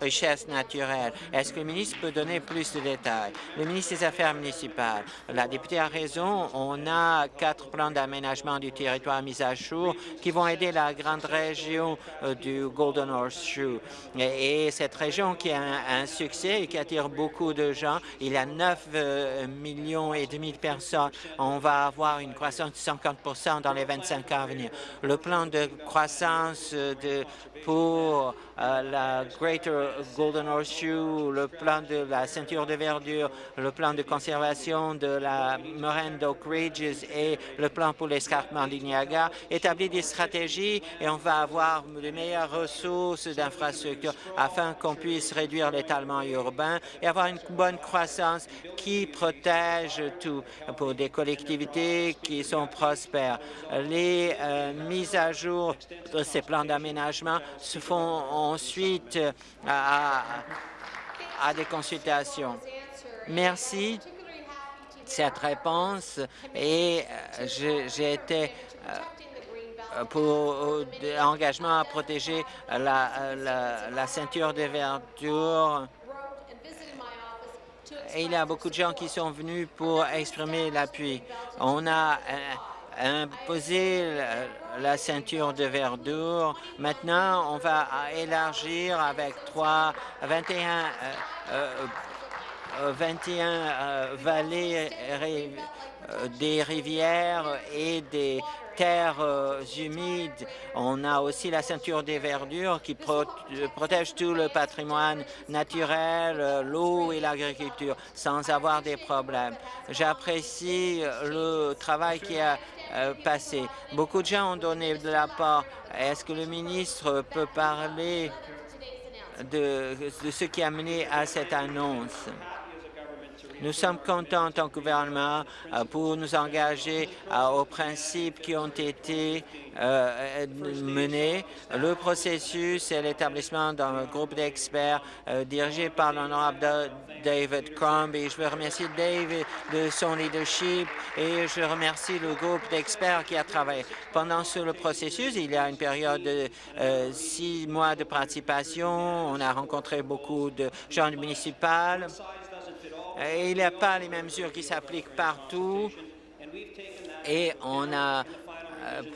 richesses naturelles. Est-ce que le ministre peut donner plus de détails? Le ministre des Affaires municipales, la députée a raison, on a quatre plans d'aménagement du territoire mis à jour qui vont aider la grande région euh, du Golden Horseshoe. Et, et cette région qui a un, succès et qui attire beaucoup de gens, il y a 9 euh, millions et demi de personnes. On va avoir une croissance de 50 dans les 25 ans à venir. Le plan de croissance de, pour euh, la Greater Golden Horseshoe, le plan de la ceinture de verdure, le plan de conservation de la moraine d'Oak Ridges et le plan pour l'escarpement du Niagara, établit des stratégies et on va avoir de meilleures ressources d'infrastructures afin qu'on puisse réduire l'étalement urbain et avoir une bonne croissance qui protège tout pour des collectivités qui sont prospères. Les euh, mises à jour de ces plans d'aménagement se font ensuite euh, à, des consultations. Merci de cette réponse et euh, j'ai été pour engagement à protéger la, la, ceinture de verdure. Et il y a beaucoup de gens qui sont venus pour exprimer l'appui. On a imposer la, ceinture de verdure. Maintenant, on va élargir avec 3, 21, 21 vallées des rivières et des terres euh, humides. On a aussi la ceinture des verdures qui protège tout le patrimoine naturel, euh, l'eau et l'agriculture sans avoir des problèmes. J'apprécie le travail qui a euh, passé. Beaucoup de gens ont donné de l'apport. Est-ce que le ministre peut parler de ce qui a mené à cette annonce? Nous sommes contents en tant que gouvernement euh, pour nous engager euh, aux principes qui ont été euh, menés. Le processus et l'établissement d'un groupe d'experts dirigé par l'honorable David Crombie. Je veux remercier David de son leadership et je remercie le groupe d'experts qui a travaillé. Pendant ce processus, il y a une période de six mois de participation. On a rencontré beaucoup de gens municipaux il n'y a pas les mêmes mesures qui s'appliquent partout. Et on a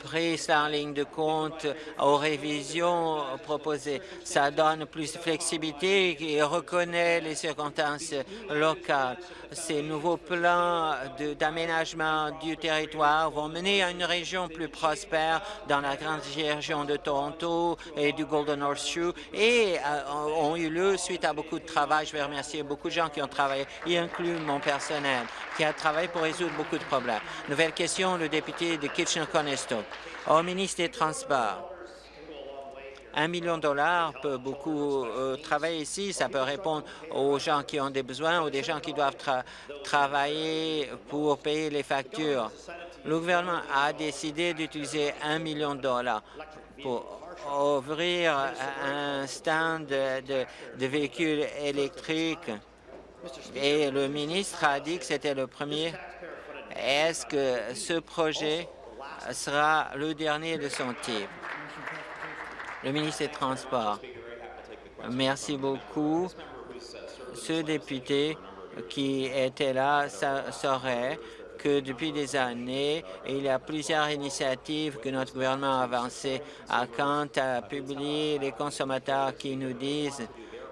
pris ça en ligne de compte aux révisions proposées. Ça donne plus de flexibilité et reconnaît les circonstances locales. Ces nouveaux plans d'aménagement du territoire vont mener à une région plus prospère dans la grande région de Toronto et du Golden Horseshoe et euh, ont eu lieu suite à beaucoup de travail. Je vais remercier beaucoup de gens qui ont travaillé, y inclut mon personnel, qui a travaillé pour résoudre beaucoup de problèmes. Nouvelle question, le député de Au ministre des Transports, un million de dollars peut beaucoup euh, travailler ici. Ça peut répondre aux gens qui ont des besoins ou des gens qui doivent travailler pour payer les factures. Le gouvernement a décidé d'utiliser un million de dollars pour ouvrir un stand de véhicules électriques. Et le ministre a dit que c'était le premier. Est-ce que ce projet sera le dernier de son type. Le ministre des Transports. Merci beaucoup. Ce député qui était là saurait que depuis des années, il y a plusieurs initiatives que notre gouvernement a avancées à quant à publier les consommateurs qui nous disent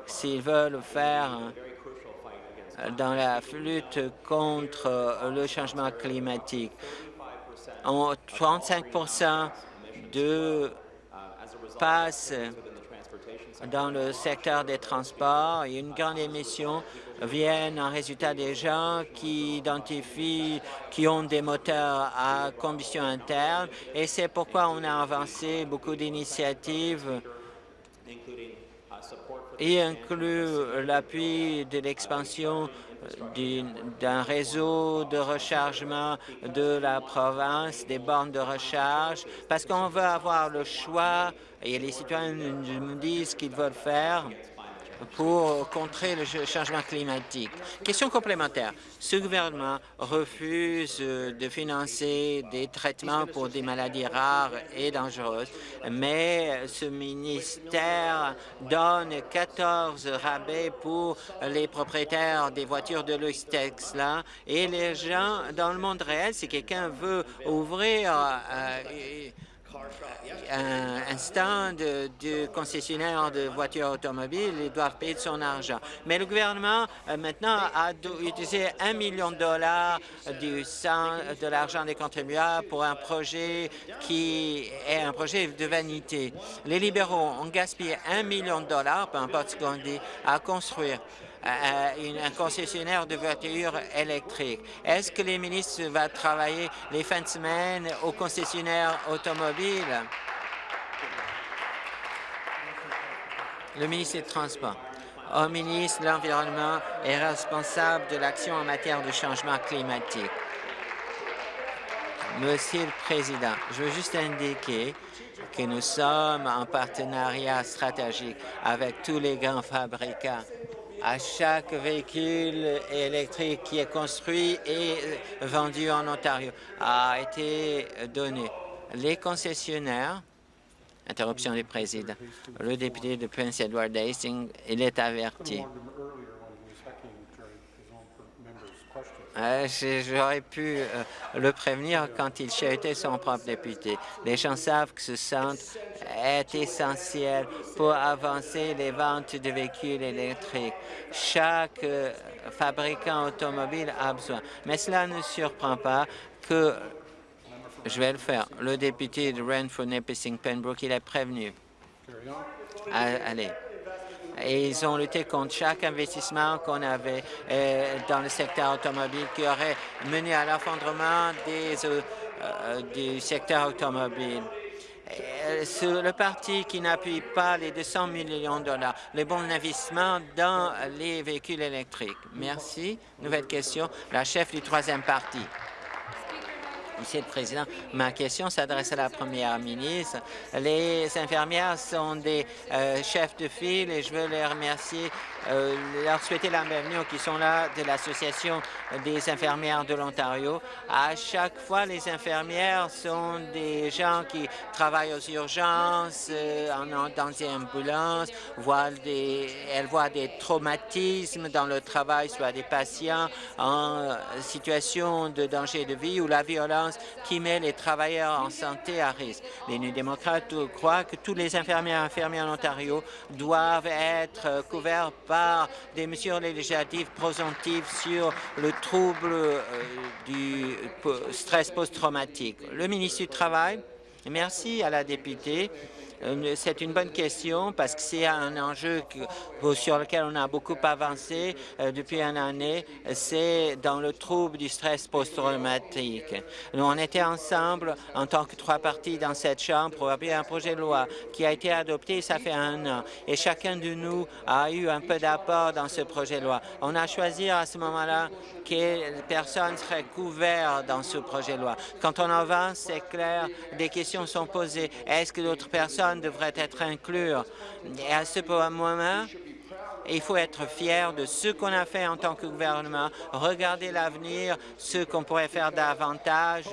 s'ils veulent faire dans la lutte contre le changement climatique. 35% de passe dans le secteur des transports et une grande émission viennent en résultat des gens qui identifient, qui ont des moteurs à combustion interne. Et c'est pourquoi on a avancé beaucoup d'initiatives y inclut l'appui de l'expansion d'un réseau de rechargement de la province, des bornes de recharge, parce qu'on veut avoir le choix, et les citoyens nous disent qu'ils veulent faire, pour contrer le changement climatique. Question complémentaire. Ce gouvernement refuse de financer des traitements pour des maladies rares et dangereuses, mais ce ministère donne 14 rabais pour les propriétaires des voitures de luxe Tesla et les gens dans le monde réel, si quelqu'un veut ouvrir euh, un, stand du concessionnaire de voitures automobiles, ils doivent payer de son argent. Mais le gouvernement, euh, maintenant, a utilisé un million de dollars du de l'argent des contribuables pour un projet qui est un projet de vanité. Les libéraux ont gaspillé un million de dollars, peu importe ce qu'on dit, à construire un concessionnaire de voitures électriques. Est-ce que les ministres vont travailler les fins de semaine aux concessionnaires automobiles? Le ministre des Transports. Au ministre de l'Environnement est responsable de l'action en matière de changement climatique. Monsieur le Président, je veux juste indiquer que nous sommes en partenariat stratégique avec tous les grands fabricants à chaque véhicule électrique qui est construit et vendu en Ontario a été donné. Les concessionnaires, interruption du président, le député de Prince Edward Hastings, il est averti. Euh, j'aurais pu euh, le prévenir quand il chahutait son propre député. Les gens savent que ce centre est essentiel pour avancer les ventes de véhicules électriques. Chaque euh, fabricant automobile a besoin. Mais cela ne surprend pas que je vais le faire. Le député de Renfrew, Nipissing, Pembroke, il est prévenu. Allez. Et ils ont lutté contre chaque investissement qu'on avait euh, dans le secteur automobile qui aurait mené à l'effondrement euh, du secteur automobile. Le parti qui n'appuie pas les 200 millions de dollars, les bons investissements dans les véhicules électriques. Merci. Nouvelle question. La chef du troisième parti. Monsieur le Président, ma question s'adresse à la Première ministre. Les infirmières sont des euh, chefs de file et je veux les remercier, euh, leur souhaiter la bienvenue qui sont là de l'Association des infirmières de l'Ontario. À chaque fois, les infirmières sont des gens qui travaillent aux urgences, euh, dans des ambulances, voient des, elles voient des traumatismes dans le travail, soit des patients en situation de danger de vie ou la violence qui met les travailleurs en santé à risque. Les Nus démocrates croient que tous les infirmiers et infirmiers en Ontario doivent être couverts par des mesures législatives présomptives sur le trouble euh, du stress post-traumatique. Le ministre du Travail, merci à la députée c'est une bonne question parce que c'est un enjeu sur lequel on a beaucoup avancé euh, depuis une année. C'est dans le trouble du stress post-traumatique. Nous, on était ensemble en tant que trois partis dans cette Chambre pour appuyer un projet de loi qui a été adopté, ça fait un an. Et chacun de nous a eu un peu d'apport dans ce projet de loi. On a choisi à ce moment-là quelles personnes seraient couvertes dans ce projet de loi. Quand on avance, c'est clair, des questions sont posées. Est-ce que d'autres personnes devraient être incluses? Et à ce moment, il faut être fier de ce qu'on a fait en tant que gouvernement, regarder l'avenir, ce qu'on pourrait faire davantage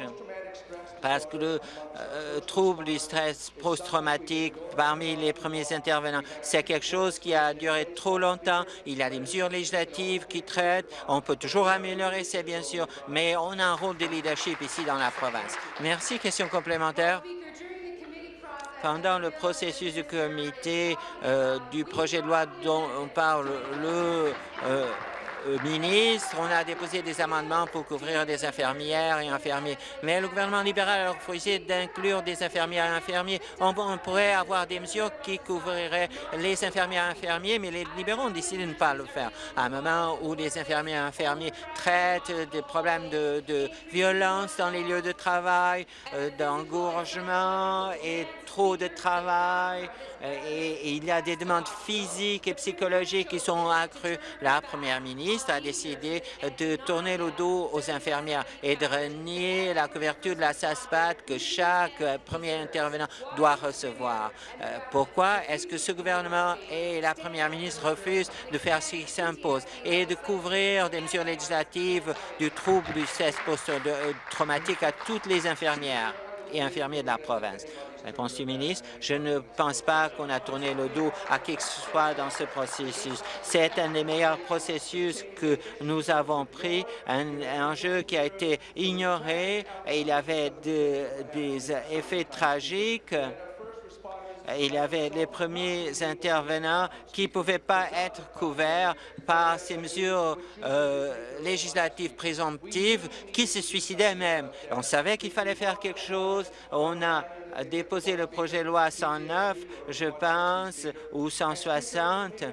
parce que le euh, trouble du stress post-traumatique parmi les premiers intervenants, c'est quelque chose qui a duré trop longtemps. Il y a des mesures législatives qui traitent. On peut toujours améliorer, c'est bien sûr, mais on a un rôle de leadership ici dans la province. Merci. Question complémentaire pendant le processus du comité euh, du projet de loi dont on parle, le euh, ministre, on a déposé des amendements pour couvrir des infirmières et infirmiers. Mais le gouvernement libéral a refusé d'inclure des infirmières et infirmiers. On, pourrait avoir des mesures qui couvriraient les infirmières et infirmiers, mais les libéraux ont décidé de ne pas le faire. À un moment où les infirmières et infirmiers traitent des problèmes de, violence dans les lieux de travail, euh, d'engorgement et trop de travail, euh, et, il y a des demandes physiques et psychologiques qui sont accrues. La première ministre a décidé de tourner le dos aux infirmières et de renier la couverture de la SASPAT que chaque premier intervenant doit recevoir. Euh, pourquoi est-ce que ce gouvernement et la première ministre refusent de faire ce qui s'impose et de couvrir des mesures législatives du trouble du stress post-traumatique à toutes les infirmières et infirmiers de la province? Réponse du ministre, je ne pense pas qu'on a tourné le dos à qui que ce soit dans ce processus. C'est un des meilleurs processus que nous avons pris, un enjeu qui a été ignoré et il avait des effets tragiques il y avait les premiers intervenants qui ne pouvaient pas être couverts par ces mesures euh, législatives présomptives qui se suicidaient même. On savait qu'il fallait faire quelque chose. On a déposé le projet de loi 109, je pense, ou 160,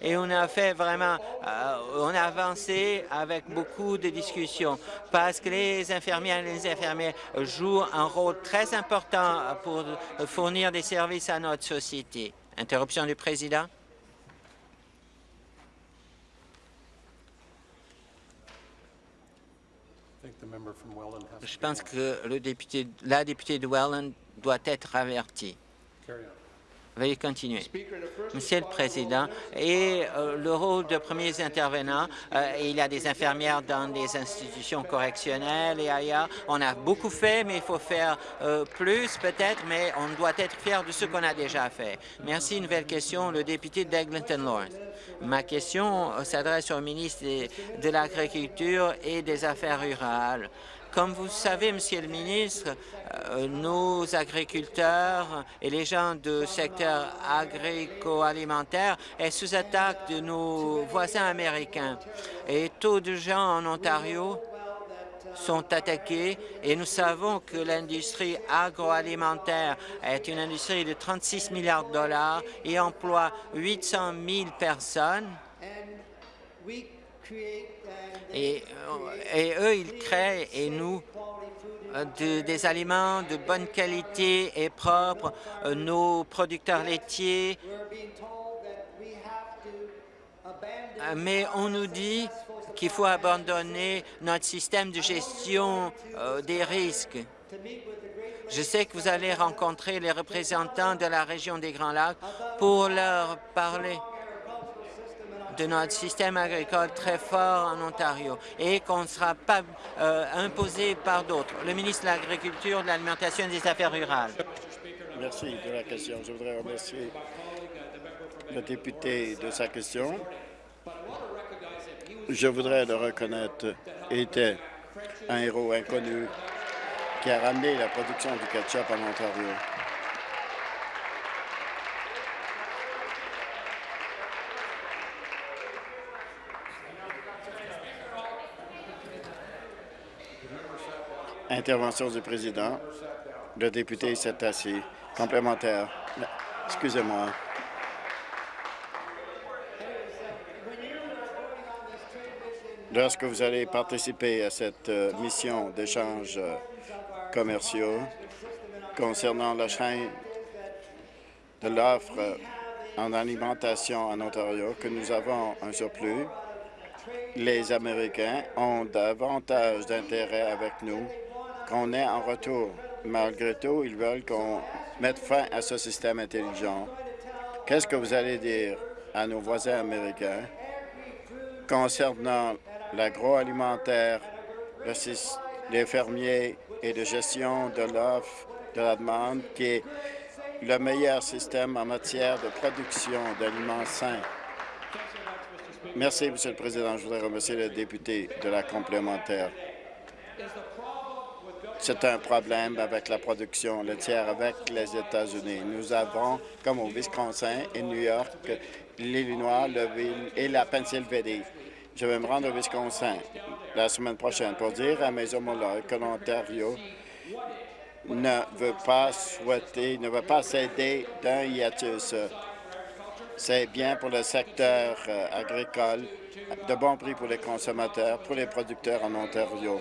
et on a fait vraiment, euh, on a avancé avec beaucoup de discussions parce que les infirmières et les infirmiers jouent un rôle très important pour fournir des services à notre société. Interruption du président. Je pense que le député, la députée de Welland doit être avertie. Veuillez continuer. Monsieur le Président, et euh, le rôle de premiers intervenants, euh, il y a des infirmières dans des institutions correctionnelles et ailleurs. On a beaucoup fait, mais il faut faire euh, plus peut-être, mais on doit être fier de ce qu'on a déjà fait. Merci. Nouvelle question, le député d'Eglinton Lawrence. Ma question s'adresse au ministre de l'Agriculture et des Affaires rurales. Comme vous savez, Monsieur le ministre, euh, nos agriculteurs et les gens du secteur agrico-alimentaire est sous attaque de nos voisins américains. Et tous de gens en Ontario sont attaqués et nous savons que l'industrie agroalimentaire est une industrie de 36 milliards de dollars et emploie 800 000 personnes. Et, et eux, ils créent et nous euh, des aliments de bonne qualité et propres, euh, nos producteurs laitiers. Euh, mais on nous dit qu'il faut abandonner notre système de gestion des risques. Je sais que vous allez rencontrer les représentants de la région des Grands Lacs pour leur parler de notre système agricole très fort en Ontario et qu'on ne sera pas euh, imposé par d'autres. Le ministre de l'Agriculture, de l'Alimentation et des Affaires rurales. Merci de la question. Je voudrais remercier le député de sa question. Je voudrais le reconnaître. Il était un héros inconnu qui a ramené la production du ketchup en Ontario. Intervention du président. Le député s'est assis. Complémentaire. Excusez-moi. Lorsque vous allez participer à cette euh, mission d'échanges euh, commerciaux concernant la chaîne de l'offre en alimentation en Ontario, que nous avons un surplus, les Américains ont davantage d'intérêt avec nous qu'on ait en retour. Malgré tout, ils veulent qu'on mette fin à ce système intelligent. Qu'est-ce que vous allez dire à nos voisins américains concernant l'agroalimentaire, les fermiers et de gestion de l'offre, de la demande, qui est le meilleur système en matière de production d'aliments sains? Merci, Monsieur le Président. Je voudrais remercier le député de la complémentaire. C'est un problème avec la production laitière avec les États-Unis. Nous avons, comme au Wisconsin et New York, l'Illinois, le ville et la Pennsylvanie. Je vais me rendre au Wisconsin la semaine prochaine pour dire à mes homologues que l'Ontario ne veut pas souhaiter, ne veut pas céder d'un hiatus. C'est bien pour le secteur euh, agricole, de bons prix pour les consommateurs, pour les producteurs en Ontario.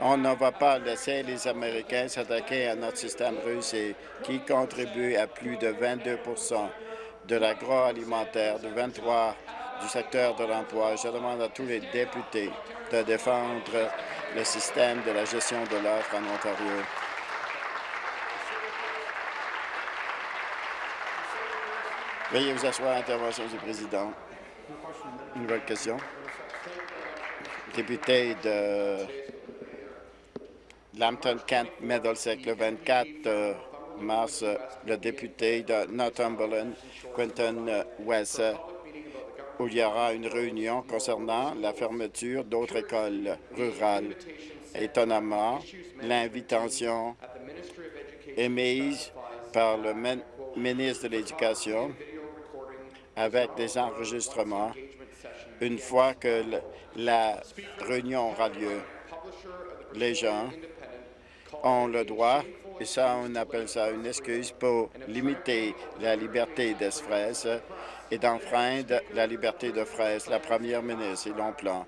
On ne va pas laisser les Américains s'attaquer à notre système russe qui contribue à plus de 22% de l'agroalimentaire, de 23% du secteur de l'emploi. Je demande à tous les députés de défendre le système de la gestion de l'offre en Ontario. Veuillez vous asseoir à l'intervention du président. Une nouvelle question. Député de Lambton Kent Middlesex le 24 euh, mars, le député de Northumberland, Quentin euh, West, où il y aura une réunion concernant la fermeture d'autres écoles rurales. Étonnamment, l'invitation émise par le ministre de l'Éducation avec des enregistrements une fois que la réunion aura lieu. Les gens ont le droit, et ça, on appelle ça une excuse pour limiter la liberté d'express et d'enfreindre la liberté de fraise. La première ministre et l'on plan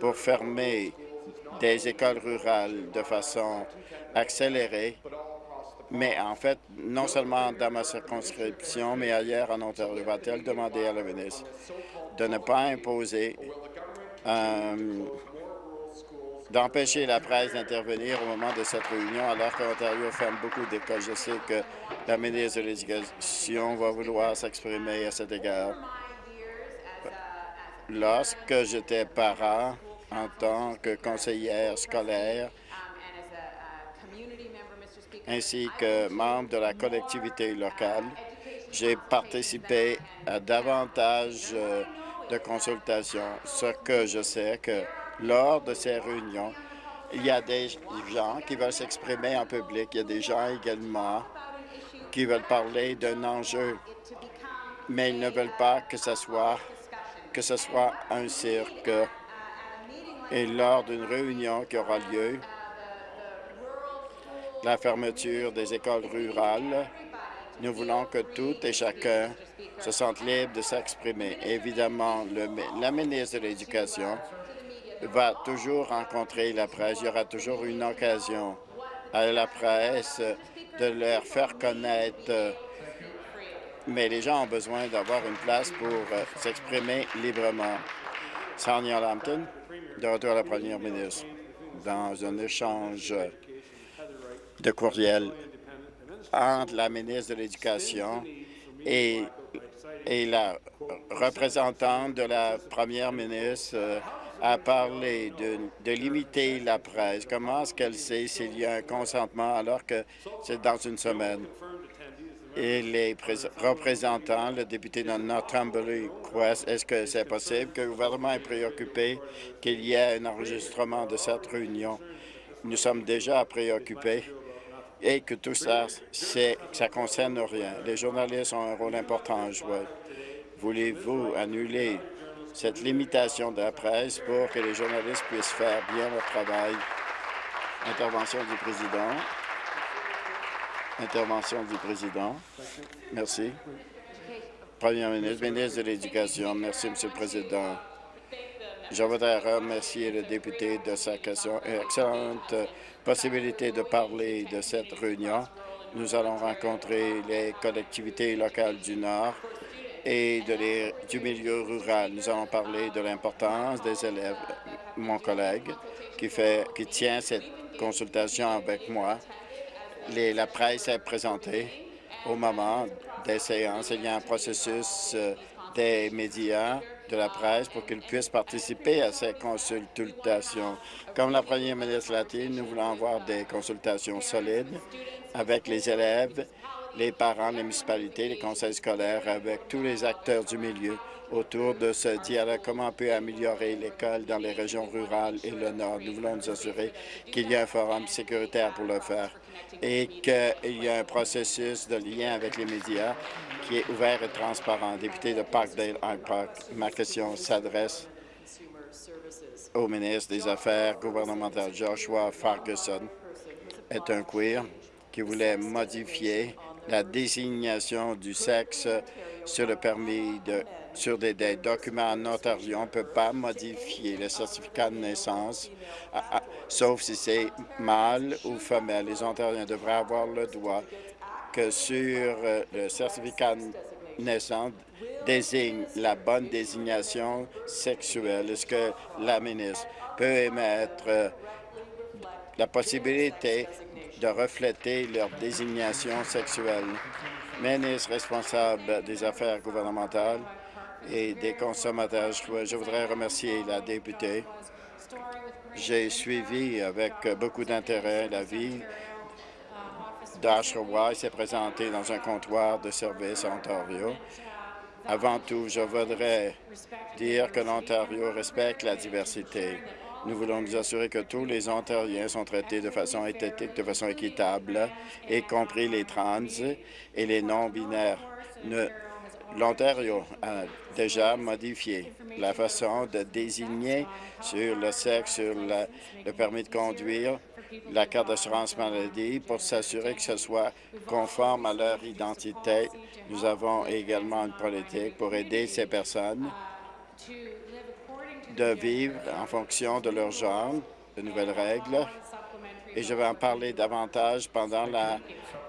pour fermer des écoles rurales de façon accélérée, mais en fait, non seulement dans ma circonscription, mais ailleurs en Ontario, va-t-elle demander à la ministre de ne pas imposer un d'empêcher la presse d'intervenir au moment de cette réunion, alors qu'Ontario ferme beaucoup d'écoles. Je sais que la ministre de l'Éducation va vouloir s'exprimer à cet égard. Lorsque j'étais parent, en tant que conseillère scolaire, ainsi que membre de la collectivité locale, j'ai participé à davantage euh, de consultations, ce que je sais que lors de ces réunions, Il y a des gens qui veulent s'exprimer en public. Il y a des gens également qui veulent parler d'un enjeu, mais ils ne veulent pas que ce soit, un cirque. Et lors d'une réunion qui aura lieu, la fermeture des écoles rurales, nous voulons que tout et chacun se sentent libres de s'exprimer. Évidemment, la ministre de l'Éducation va toujours rencontrer la presse. Il y aura toujours une occasion à la presse de leur faire connaître. Mais les gens ont besoin d'avoir une place pour euh, s'exprimer librement. Sonia Lampton, de retour à la première ministre, dans un échange de courriel entre la ministre de l'Éducation et, et la représentante de la première ministre a parlé de, de, limiter la presse. Comment est-ce qu'elle sait s'il y a un consentement alors que c'est dans une semaine? Et les représentants, le député de Northumberland Quest, est-ce que c'est possible que le gouvernement est préoccupé qu'il y ait un enregistrement de cette réunion? Nous sommes déjà préoccupés et que tout ça, ça ne concerne rien. Les journalistes ont un rôle important à jouer. Voulez-vous annuler cette limitation de la presse pour que les journalistes puissent faire bien leur travail? Intervention du président. Intervention du président. Merci. Premier ministre, ministre de l'Éducation. Merci, Monsieur le Président. Je voudrais remercier le député de sa question. Excellente possibilité de parler de cette réunion. Nous allons rencontrer les collectivités locales du Nord et du milieu rural. Nous allons parler de l'importance des élèves. Mon collègue qui, fait, qui tient cette consultation avec moi, la presse est présentée au moment des séances. Il y a un processus euh, des médias de la presse pour qu'ils puissent participer à ces consultations. Comme la première ministre l'a dit, nous voulons avoir des consultations solides avec les élèves, les parents, les municipalités, les conseils scolaires, avec tous les acteurs du milieu autour de ce dialogue, comment on peut améliorer l'école dans les régions rurales et le Nord? Nous voulons nous assurer qu'il y a un forum sécuritaire pour le faire et qu'il y a un processus de lien avec les médias qui est ouvert et transparent. Député de Parkdale, Park, ma question s'adresse au ministre des Affaires gouvernementales, Joshua Ferguson, est un queer qui voulait modifier la désignation du sexe sur le permis de sur des, documents en Ontario. On ne peut pas modifier le certificat de naissance, sauf si c'est mâle ou femelle. Les Ontariens devraient avoir le droit que sur euh, le certificat de naissance désigne la bonne désignation sexuelle. Est-ce que la ministre peut émettre euh, la possibilité de refléter leur désignation sexuelle? Ministre responsable des affaires gouvernementales et des consommateurs, je voudrais remercier la députée. J'ai suivi avec beaucoup d'intérêt la vie d'Asherwa s'est présenté dans un comptoir de service à Ontario. Avant tout, je voudrais dire que l'Ontario respecte la diversité. Nous voulons nous assurer que tous les Ontariens sont traités de façon éthique, de façon équitable, y compris les trans et les non-binaires. L'Ontario a déjà modifié la façon de désigner sur le sexe, sur le, permis de conduire, la carte d'assurance maladie pour s'assurer que ce soit conforme à leur identité. Nous avons également une politique pour aider ces personnes de vivre en fonction de leur genre, de nouvelles règles. Et je vais en parler davantage pendant la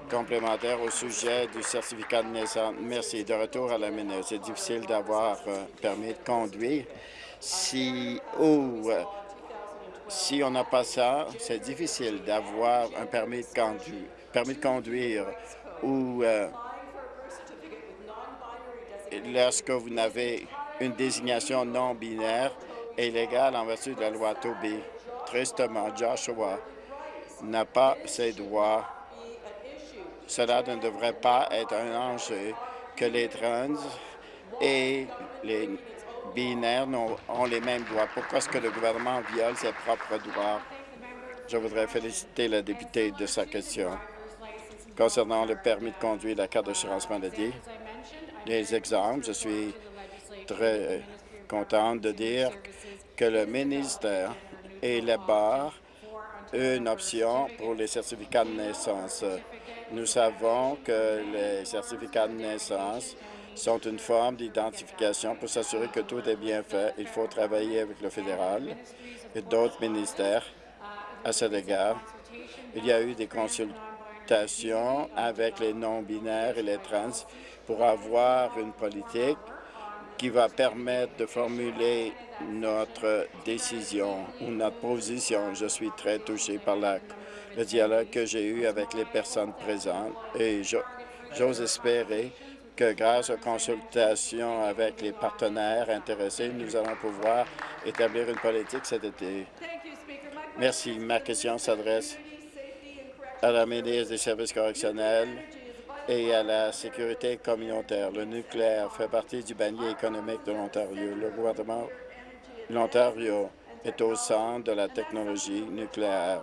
complémentaire au sujet du certificat de naissance. Merci. De retour à la ministre. C'est difficile d'avoir un euh, permis de conduire si ou euh, si on n'a pas ça, c'est difficile d'avoir un permis de conduire, ou euh, lorsque vous n'avez une désignation non binaire et légale en vertu de la loi Toby. Tristement, Joshua n'a pas ses droits. Cela ne devrait pas être un enjeu que les trans et les binaires ont, ont les mêmes droits. Pourquoi est-ce que le gouvernement viole ses propres droits? Je voudrais féliciter la députée de sa question concernant le permis de conduire la carte d'assurance maladie. Les exemples, je suis très content de dire que le ministère élabore une option pour les certificats de naissance. Nous savons que les certificats de naissance sont une forme d'identification pour s'assurer que tout est bien fait. Il faut travailler avec le fédéral et d'autres ministères à cet égard. Il y a eu des consultations avec les non-binaires et les trans pour avoir une politique qui va permettre de formuler notre décision ou notre position. Je suis très touché par le dialogue que j'ai eu avec les personnes présentes et j'ose espérer que grâce aux consultations avec les partenaires intéressés, nous allons pouvoir établir une politique cet été. Merci. Ma question s'adresse à la ministre des Services correctionnels et à la sécurité communautaire. Le nucléaire fait partie du panier économique de l'Ontario. Le gouvernement de l'Ontario est au centre de la technologie nucléaire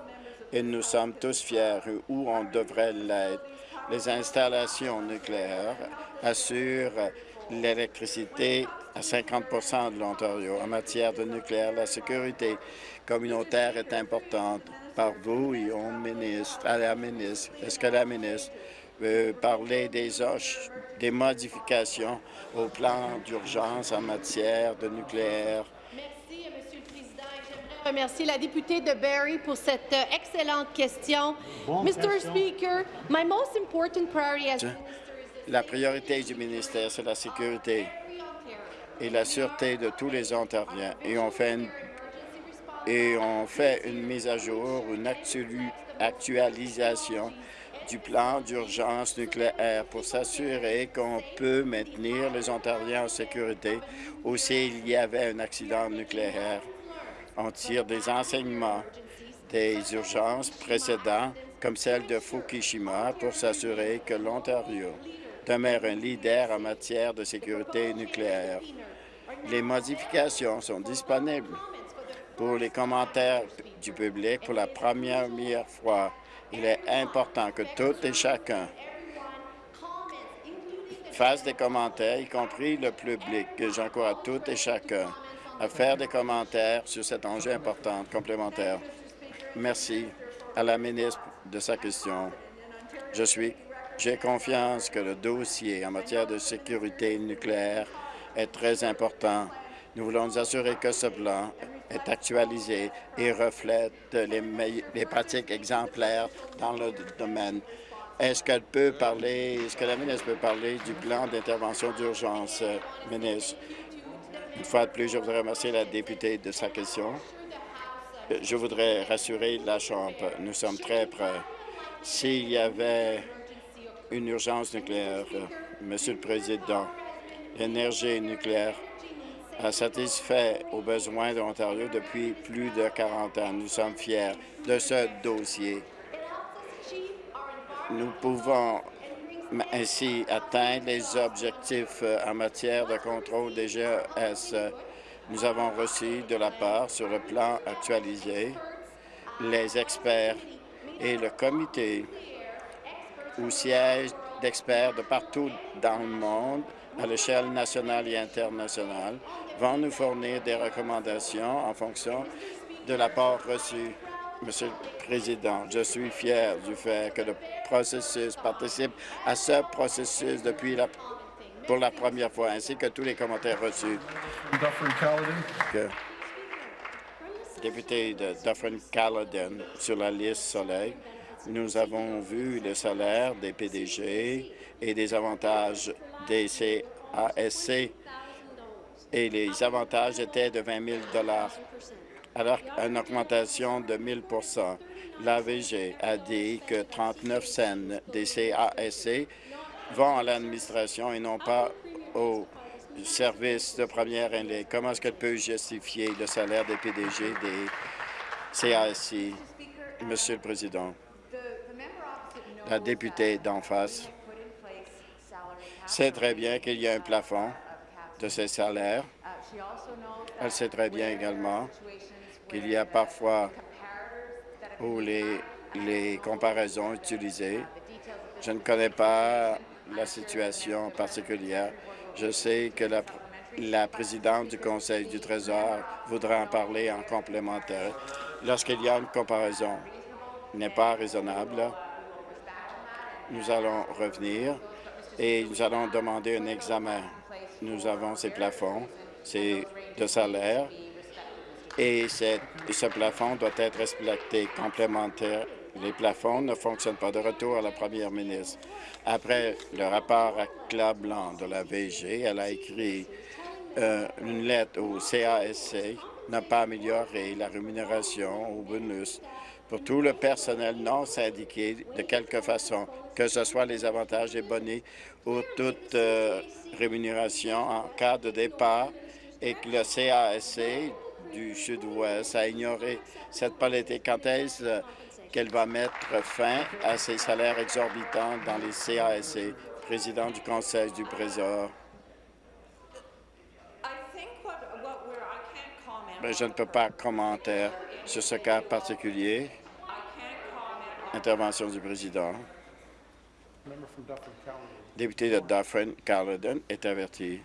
et nous sommes tous fiers où on devrait l'être. Les installations nucléaires assurent l'électricité à 50% de l'Ontario. En matière de nucléaire, la sécurité communautaire est importante par vous et au ministre, à la ministre. Est-ce que la ministre veut parler des, des modifications au plan d'urgence en matière de nucléaire? Merci, Monsieur le Président. J'aimerais remercier la députée de Barrie pour cette euh, excellente question. Mr. Speaker, my most important priority as la priorité du ministère, c'est la sécurité et la sûreté de tous les Ontariens. Et on fait une, et on fait une mise à jour, une actualisation du plan d'urgence nucléaire pour s'assurer qu'on peut maintenir les Ontariens en sécurité ou s'il y avait un accident nucléaire. On tire des enseignements des urgences précédentes, comme celle de Fukushima, pour s'assurer que l'Ontario demeure un leader en matière de sécurité nucléaire. Les modifications sont disponibles pour les commentaires du public pour la première fois. Il est important que tout et chacun fasse des commentaires, y compris le public. J'encourage tout et chacun à faire des commentaires sur cet enjeu important complémentaire. Merci à la ministre de sa question. Je suis j'ai confiance que le dossier en matière de sécurité nucléaire est très important. Nous voulons nous assurer que ce plan est actualisé et reflète les, pratiques exemplaires dans le domaine. Est-ce qu'elle peut parler, est-ce que la ministre peut parler du plan d'intervention d'urgence, euh, ministre? Une fois de plus, je voudrais remercier la députée de sa question. Je voudrais rassurer la Chambre. Nous sommes très prêts. S'il y avait une urgence nucléaire. Monsieur le Président, l'énergie nucléaire satisfait aux besoins de l'Ontario depuis plus de 40 ans. Nous sommes fiers de ce dossier. Nous pouvons ainsi atteindre les objectifs en matière de contrôle des GES. Nous avons reçu de la part, sur le plan actualisé, les experts et le comité où siègent d'experts de partout dans le monde, à l'échelle nationale et internationale, vont nous fournir des recommandations en fonction de l'apport reçu. Monsieur le Président, je suis fier du fait que le processus participe à ce processus depuis la, pour la première fois, ainsi que tous les commentaires reçus. Que, député de Dufferin-Caledon sur la liste Soleil, nous avons vu le salaire des PDG et des avantages des CASC et les avantages étaient de 20 000 alors une augmentation de 1 000% L'AVG a dit que 39 cents des CASC vont à l'administration et non pas aux services de première ligne. Comment est-ce qu'elle peut justifier le salaire des PDG des CASC? Monsieur le Président? La députée d'en face sait très bien qu'il y a un plafond de ces salaires. Elle sait très bien également qu'il y a parfois ou les, les comparaisons utilisées. Je ne connais pas la situation particulière. Je sais que la, la présidente du Conseil du Trésor voudra en parler en complémentaire. Lorsqu'il y a une comparaison n'est pas raisonnable, nous allons revenir et nous allons demander un examen. Nous avons ces plafonds, de salaire, et, ce plafond doit être respecté complémentaire. Les plafonds ne fonctionnent pas. De retour à la première ministre. Après le rapport Blanc de la VG, elle a écrit euh, une lettre au CASC n'a pas amélioré la rémunération au bonus pour tout le personnel non syndiqué de quelque façon, que ce soit les avantages et bonnets ou toute euh, rémunération en cas de départ et que le CASC du Sud-Ouest a ignoré cette politique. Quand est-ce euh, qu'elle va mettre fin à ces salaires exorbitants dans les CASC? Président du Conseil du Trésor. Mais je ne peux pas commenter sur ce cas particulier. Intervention du président. Député de Dufferin-Caledon est averti.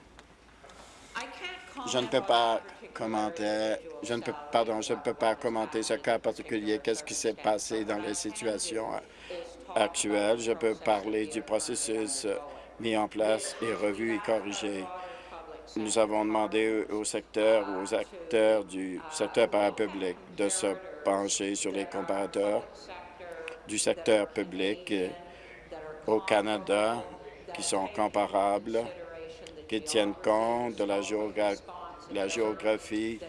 Je ne peux pas commenter, je ne peux, pardon, je ne peux pas commenter ce cas particulier. Qu'est-ce qui s'est passé dans les situations actuelles? Je peux parler du processus mis en place et revu et corrigé. Nous avons demandé au secteur ou aux acteurs du secteur parapublic de se pencher sur les comparateurs du secteur public au Canada qui sont comparables, qui tiennent compte de la, la géographie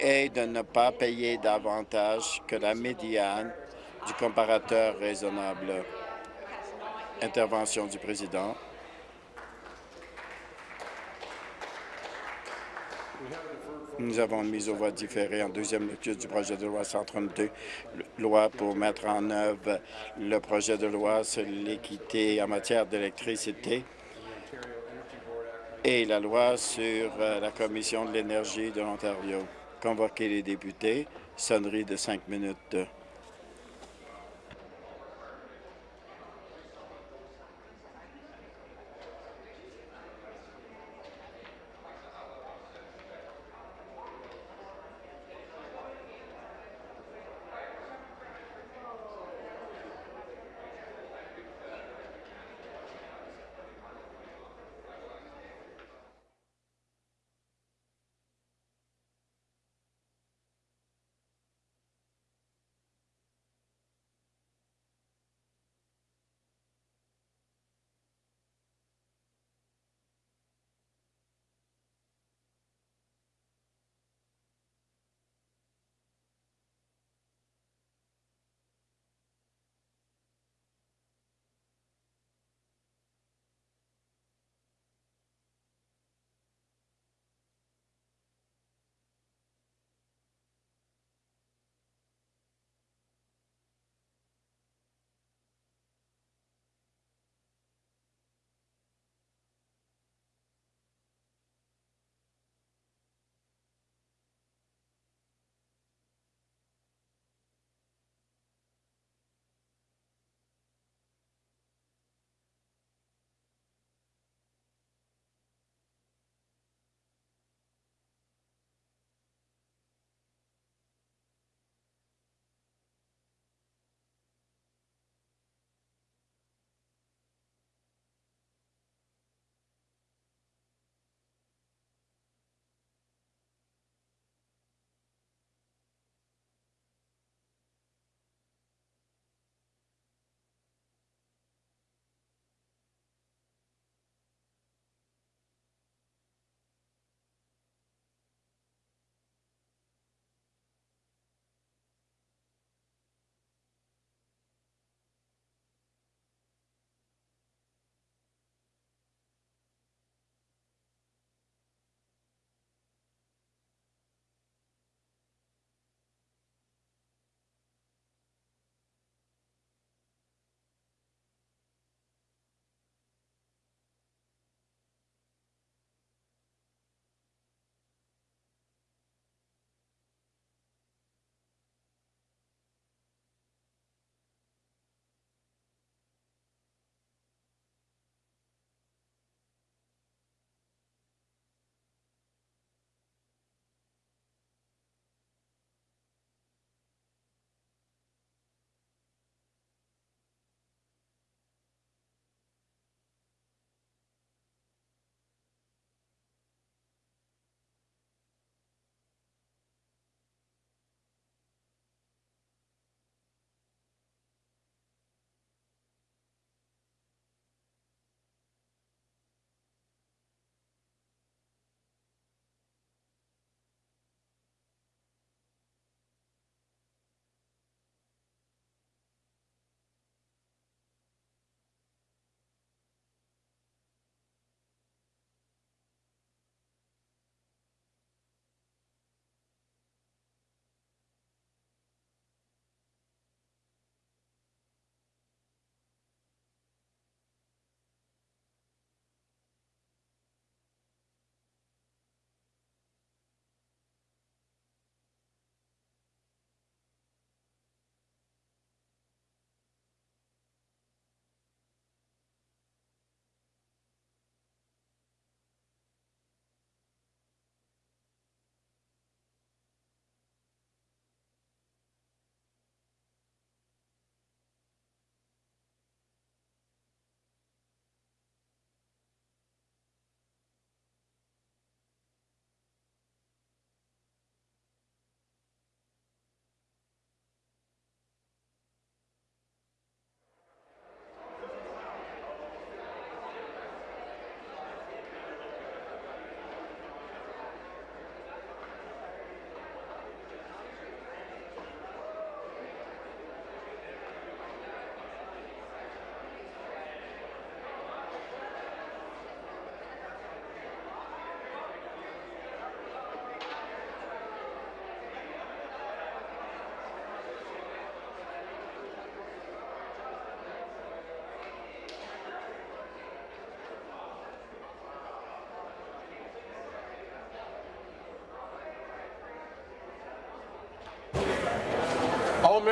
et de ne pas payer davantage que la médiane du comparateur raisonnable. Intervention du président. Nous avons une mise aux voix différée en deuxième lecture du projet de loi 132, loi pour mettre en œuvre le projet de loi sur l'équité en matière d'électricité et la loi sur euh, la Commission de l'énergie de l'Ontario. Convoquer les députés, sonnerie de cinq minutes.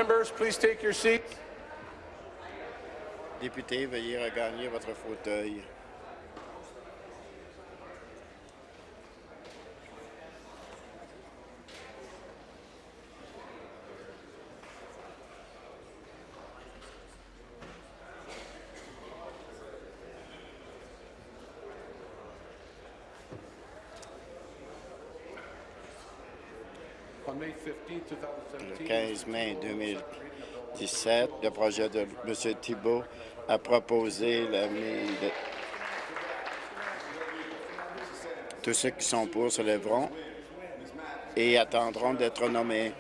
Members, please take your seats. Veuillez votre fauteuil. mai 2017, le projet de M. Thibault a proposé la mise. Tous ceux qui sont pour se lèveront et attendront d'être nommés.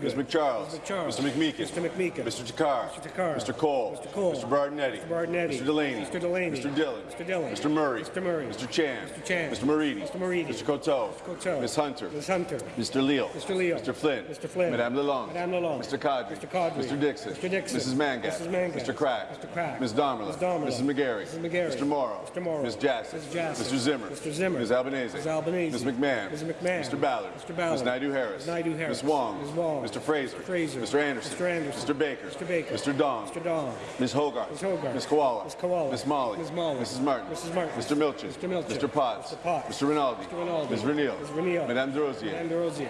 Ms. McCharles. Charles. Mr. McMeekin. Mr. McMeekin. Mr. Takar. Mr. Takar. Mr. Cole. Mr. Cole. Mr. Bardinetti. Mr. Bardinetti. Mr. Delaney. Mr. Delaney. Mr. Dillon. Mr. Dillon. Mr. Murray. Mr. Murray. Mr. Chan. Mr. Chan. Mr. Moridi. Mr. Moridi. Mr. Coteau. Mr. Coteau. Ms. Hunter. Ms. Hunter. Mr. Leal. Mr. Leal. Mr. Flynn. Mr. Flynn. Madame Lalonde. Madame Lalonde. Mr. Cadre. Mr. Cadre. Mr. Dixon. Mr. Dixon. Mrs. Mangat. Mrs. Mangat. Mr. Crack. Mr. Crack. Ms. Damerla. Ms. Damerla. Mrs. McGarry. Mrs. McGarry. Mr. Morrow. Mr. Morrow. Ms. Jassy. Ms. Jassy. Mr. Zimmer. Mr. Zimmer. Ms. Albanese. Ms. Albanese. Ms. McMahon. Ms. McMahon. Mr. Ballard. Mr. Ballard. Ms. Naidu-Harris. Ms. Naidu-Harris. Ms. Wong. Ms. Wong. Mr. Fraser. Mr. Fraser. Mr. Anderson. Mr. Anderson. Mr. Baker. Mr. Baker. Mr. Dong. Mr. Dong. Ms. Hogarth. Ms. Hogarth. Ms. Koala. Ms. Koala. Ms. Molly. Ms. Molly. Mrs. Martin. Mrs. Martin. Mr. Milchin. Mr. Milchin. Mr. Potts. Mr. Potts. Mr. Rinaldi. Mr. Rinaldi. Ms. Renil. Ms. Renil. Madame Derosier. Madame Derosier.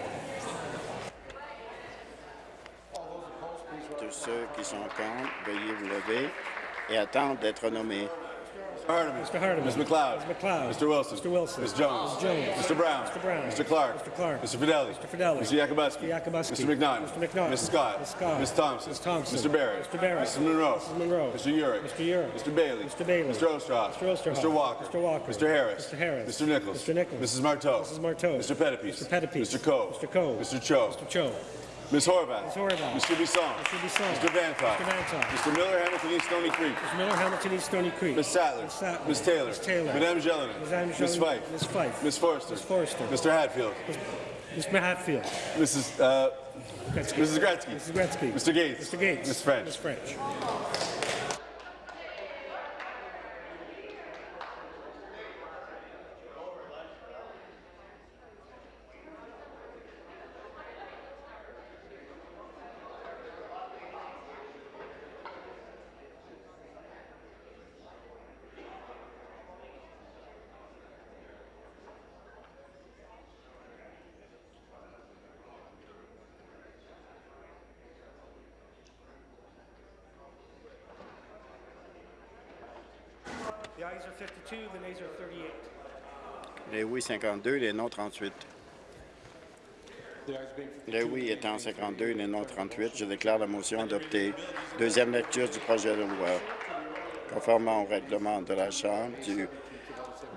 Tous ceux qui sont contre, veuillez vous lever et attendre d'être nommés. Hardeman. Mr. Hardeman. Ms. McLeod. Ms. McLeod. Mr. Wilson. Mr. Wilson. Ms. Jones. Ms. Jones. Mr. Brown. Mr. Brown. Mr. Clark. Mr. Clark. Mr. Fidelli. Mr. Fidelli. Mr. Yakubowski. Mr. Yakubowski. Mr. McNaughton. Mr. McNaughton. Ms. Scott. Ms. Scott. Ms. Thompson. Ms. Thompson. Mr. Barrett. Mr. Barrett. Mrs. Monroe. Mrs. Monroe. Mr. Urick. Mr. Urick. Mr. Bailey. Mr. Bailey. Mr. Ostroff. Mr. Ostroff. Mr. Walker. Mr. Walker. Mr. Harris. Mr. Harris. Mr. Nichols. Mr. Nichols. Mrs. Marteau. Mrs. Marteau. Mr. Pettipies. Mr. Pettipies. Mr. Coe. Mr. Coe. Mr. Cho. Mr. Cho. Ms. Horvath. Ms. Horvath. Mr. Bisson. Mr. Bisson. Mr. Vantoff. Mr. Vantoff. Mr. Miller, Hamilton East Stony Creek. Mr. Miller, Hamilton East Stony Creek. Ms. Sattler. Ms. Sattler. Ms. Taylor. Ms. Taylor. Madame Jelena. Madame Ms. Jelena. Fife. Ms. Fife. Ms. Forster. Ms. Forster. Mr. Hatfield. Mr. Hatfield. Mrs. Uh, Gretzky. Mrs. Gretzky. Mrs. Gretzky. Mr. Gates. Mr. Gates. Ms. French. Ms. French. 52, les non 38. Les oui étant 52, les non 38, je déclare la motion adoptée. Deuxième lecture du projet de loi. Conformément au règlement de la Chambre du,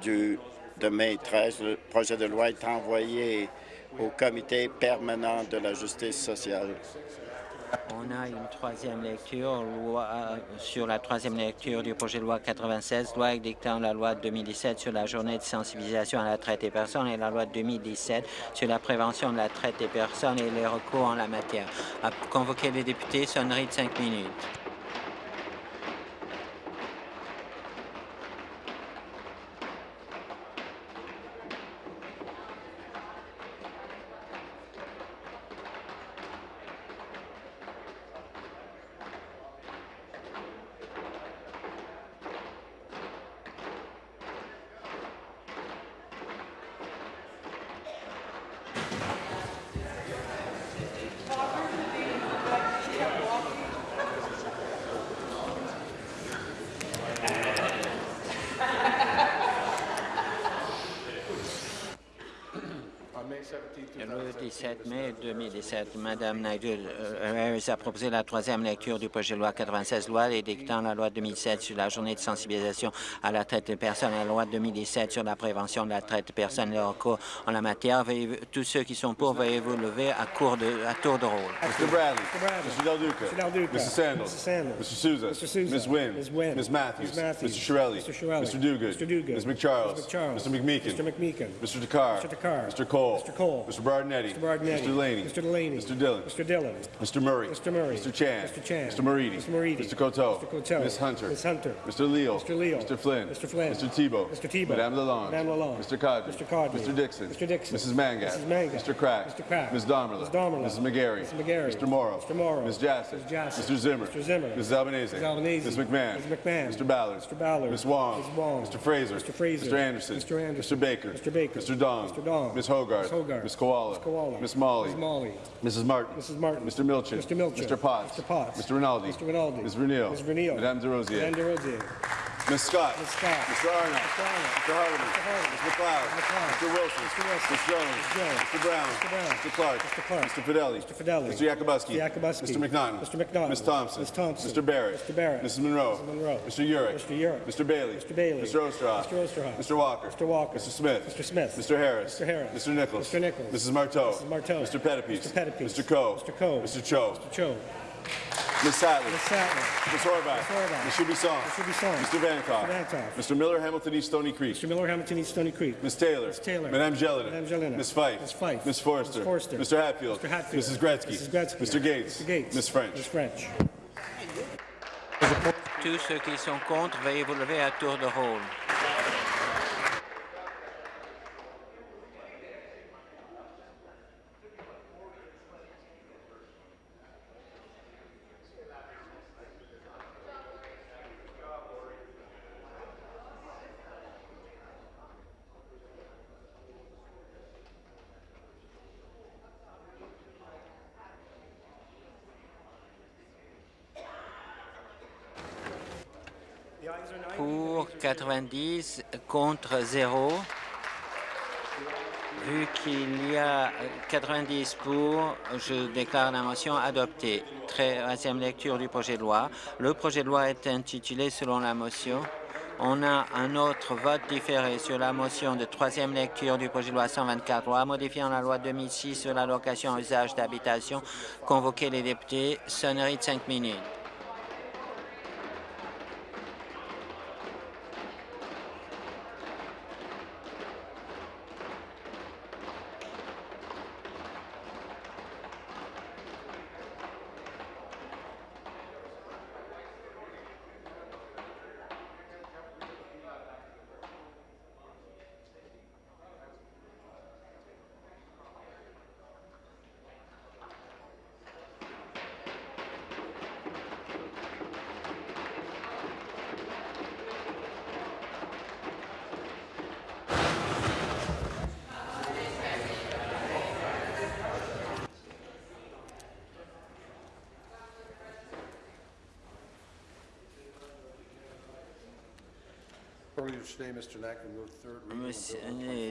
du, de mai 13, le projet de loi est envoyé au Comité permanent de la justice sociale. On a une troisième lecture euh, sur la troisième lecture du projet de loi 96, loi édictant la loi de 2017 sur la journée de sensibilisation à la traite des personnes et la loi de 2017 sur la prévention de la traite des personnes et les recours en la matière. À convoquer les députés, sonnerie de cinq minutes. On May 17, Le 17 mai 2017, Mme Harris a proposé la troisième lecture du projet de loi 96, loi édictant la loi 2007 sur la journée de sensibilisation à la traite des personnes et la loi 2017 sur la prévention de la traite des personnes et recours en la matière. Veuillez- tous ceux qui sont pour, veuillez vous lever à, court de, à tour de rôle. Mr. Bradley. Mr. Del Duca. Mr. Sandals. Sandals. Mr. Souza. Mr. Souza. Ms. Wynn. Ms. Wynn. Ms. Matthews. Ms. Matthews. Mr. Shirelli. Mr. Shirelli. Mr. Duguid. Mr. Duguid. Ms. McCharles. Ms. McCharles. Mr. McMeekin. Mr. McMeekin. Mr. Takar. Mr. Takar. Mr. Cole. Mr. Cole. Cole. Mr. Bardinetti. Mr. Bardinetti. Mr. Delaney. Mr. Delaney. Mr. Dillon. Mr. Dillon. Mr. Murray. Mr. Murray. Mr. Chan. Mr. Chan. Mr. Moridi. Mr. Moridi. Mr. Coteau. Mr. Coteau. Ms. Hunter. Ms. Hunter. Mr. Leal. Mr. Leal. Mr. Flynn. Mr. Flynn. Mr. Tebow. Mr. Tebow. Madame Lalonde. Madame Lalonde. Mr. Cadre. Mr. Cadre. Mr. Dixon. Mr. Dixon. Mrs. Mangat. Mrs. Mangat. Mr. Crack. Mr. Crack. Ms. Domerla. Ms. Domerla. Mrs. McGarry. Mrs. McGarry. Mr. Morrow. Mr. Morrow. Ms. Jassy. Ms. Jassy. Mr. Zimmer. Mr. Zimmer. Mrs. Albanese. Mrs. Albanese. Ms. McMahon. Ms. McMahon. Mr. Ballard. Mr. Ballard. Ms. Wong. Ms. Wong. Mr. Fraser. Mr. Fraser. Mr. Anderson. Mr. Anderson. Mr. Baker. Mr. Baker. Mr. Dong. Mr. Dong. Ms. Hogarth. Ms. Hogarth. Ms. Koala. Ms. Koala. Miss Molly. Ms. Molly. Mrs. Martin. Mrs. Martin. Mr. Milchin. Mr. Milchin. Mr. Potts. Mr. Potts. Mr. Rinaldi. Mr. Rinaldi. Ms. Renil. Ms. Renil. Madame Rosiers. Madame. Ms. Scott. Ms. Scott. Mr. Arnott. Mr. Arnott. Mr. Hardeman. Mr. Hardeman. Ms. McLeod. McLeod. Mr. Wilson. Mr. Wilson. Ms. Jones. Mr. Brown. Mr. Brown. Mr. Clark. Mr. Clark. Mr. Fidelli. Mr. Fidelli. Mr. Yakubowski. Mr. Yakubowski. Mr. McNaughton. Mr. McNaughton. Ms. Thompson. Ms. Thompson. Mr. Barrett. Mr. Barrett. Mrs. Monroe. Mrs. Monroe. Mr. Urick. Mr. Urick. Mr. Bailey. Mr. Bailey. Mr. Osterhoff. Mr. Osterhoff. Mr. Walker. Mr. Walker. Mr. Smith. Mr. Smith. Mr. Harris. Mr. Harris. Mr. Nichols. Mr. Nichols. Mrs. Marteau. Mrs. Marteau. Mr. Pettipies. Mr. Pettipies. Mr. Coe. Mr. Coe. Mr. Cho. Mr. Cho. Ms. Sattler. Ms. Sattler. Ms. Horvath. Ms. Horvath. Ms. Shubisong. Ms. Shubisong. Mr. Vantoff. Mr. Vantoff. Mr. Miller, Hamilton East Stony Creek. Mr. Miller, Hamilton East Stony Creek. Ms. Taylor. Ms. Taylor. Madame Jelena. Madame Jelena. Ms. Fife. Ms. Fife. Ms. Forster. Ms. Forster. Mr. Hatfield. Mr. Hatfield. Mrs. Gretzky. Mrs. Gretzky. Mr. Gates. Mr. Gates. Ms. French. Ms. French. Tous ceux qui sont contre, veuillez vous lever à tour de rôle. 90, contre 0. Vu qu'il y a 90 pour, je déclare la motion adoptée. Troisième lecture du projet de loi. Le projet de loi est intitulé selon la motion. On a un autre vote différé sur la motion de troisième lecture du projet de loi 124, loi modifiant la loi 2006 sur l'allocation à usage d'habitation. Convoquer les députés, sonnerie de cinq minutes. Monsieur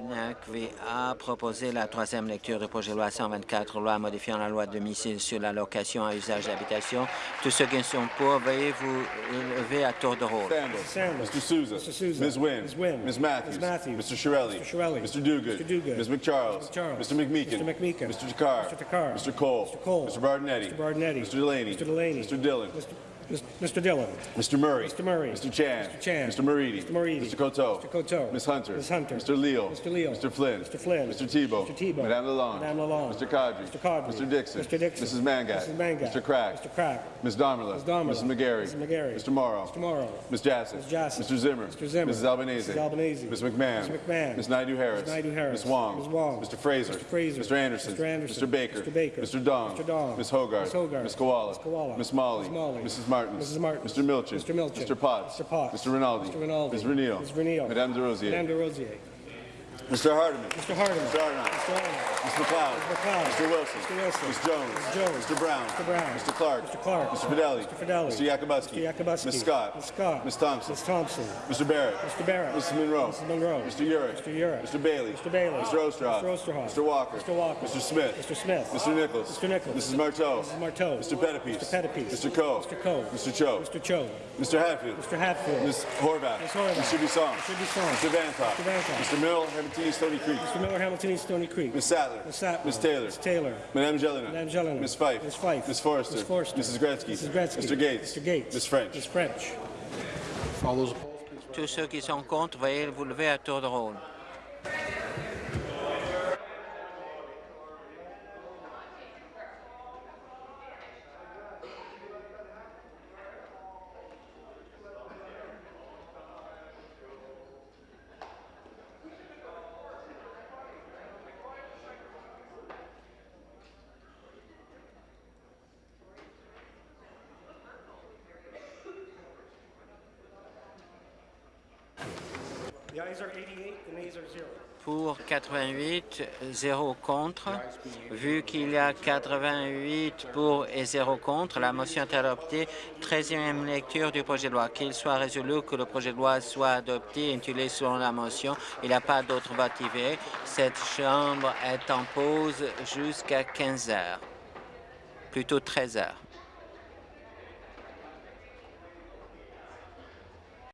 Naqvi a proposé la troisième lecture du projet de loi 124, loi modifiant la loi 2006 sur l'allocation à usage d'habitation. Tous ceux qui sont pour, veuillez vous lever à tour de rôle. Sandals. Mr. Souza. Mr. Souza. Ms. Wynn. Ms. Matthews. Ms. Matthews. Mr. Shirelli. Mr. Shirelli. Mr. Duguid. Ms. McCharles. Mr. Mr. McMeekin. Mr. McMeekin. Mr. Cole. Mr. Cole. Mr. Bardinetti. Mr. Bardinetti. Mr. Delaney. Mr. Delaney. Mr. Dillon. Mr. Mr. Dillon. Mr. Murray. Mr. Murray. Mr. Chan. Mr. Chan. Mr. Moridi. Mr. Moridi. Mr. Coteau. Mr. Coteau. Ms. Hunter. Ms. Hunter. Mr. Leal. Mr. Leal. Mr. Flynn. Mr. Flynn. Mr. Tebow. Mr. Tebow. Madame Lalonde. Madame Lalonde. Mr. Cadre. Mr. Cadre. Mr. Dixon. Mr. Dixon. Mrs. Mangat. Mrs. Mangat. Mr. Crack. Mr. Crack. Ms. Domerla. Ms. Domerla. Mrs. McGarry. Mrs. McGarry. Mr. Morrow. Mr. Morrow. Ms. Jassy. Ms. Jassy. Mr. Zimmer. Mr. Zimmer. Mrs. Albanese. Mrs. Albanese. Ms. McMahon. Ms. McMahon. Ms. Naidu Harris. Ms. Naidu Harris. Ms. Wong. Ms. Wong. Mr. Fraser. Mr. Fraser. Mr. Anderson. Mr. Anderson. Mr. Baker. Mr. Baker. Mr. Dong. Mr. Dong. Ms. Hogarth. Ms. Hogarth. Ms. Koala. Ms. Koala. Ms. Molly. Ms. Molly. Mrs. Martin. Mrs. Martin. Mr. Milchin. Mr. Milchin. Mr. Potts. Mr. Potts. Mr. Rinaldi. Mr. Rinaldi. Ms. Renil. Ms. Renil. Madame Des Rosiers. Madame Desrosiers. Mr. Hardeman. Mr. Hardeman. Mr. Arnott. Mr. Arnott. Mr. McLeod. Ms. McLeod. Mr. Wilson. Mr. Wilson. Ms. Jones. Ms. Jones. Mr. Brown. Mr. Brown. Mr. Clark. Mr. Clark. Mr. Fidelli. Mr. Fidelli. Mr. Yakubowski. Mr. Yakubowski. Ms. Scott. Ms. Scott. Ms. Thompson. Ms. Thompson. Mr. Barrett. Mr. Barrett. Mrs. Monroe. Mrs. Monroe. Mr. Urick. Mr. Urick. Mr. Bailey. Mr. Bailey. Mr. Osterhoff. Mr. Osterhoff. Mr. Walker. Mr. Walker. Mr. Smith. Mr. Smith. Mr. Nichols. Mr. Nichols. Mrs. Marteau. Mrs. Marteau. Mr. Pettipies. Mr. Pettipies. Mr. Coe. Mr. Coe. Mr. Cho. Mr. Cho. Mr. Hatfield. Mr. Hatfield. Ms. Horvath. Ms. Horvath. Mr. Bisson. Mr. Bisson. Mr. Vantoff. Mr. Vantoff. Mr. Mill, Hamilton East Stony Creek. Mr. Miller, Hamilton East Stony Creek. Ms. Sattler. Ms. Sattler. Ms. Taylor. Ms. Taylor. Madame Jelena. Madame Jelena. Ms. Fife. Ms. Fife. Ms. Forrester. Ms. Forrester. Mrs. Gretzky. Mrs. Gretzky. Mr. Gates. Mr. Gates. Ms. French. Ms. French. All those opposed, please. Tous ceux qui sont contre, veuillez vous lever à tour de rôle. 88, 0 contre. Vu qu'il y a 88 pour et 0 contre, la motion est adoptée. 13e lecture du projet de loi. Qu'il soit résolu que le projet de loi soit adopté et intitulé selon la motion. Il n'y a pas d'autre vote activé. Cette Chambre est en pause jusqu'à 15 heures, plutôt 13 heures.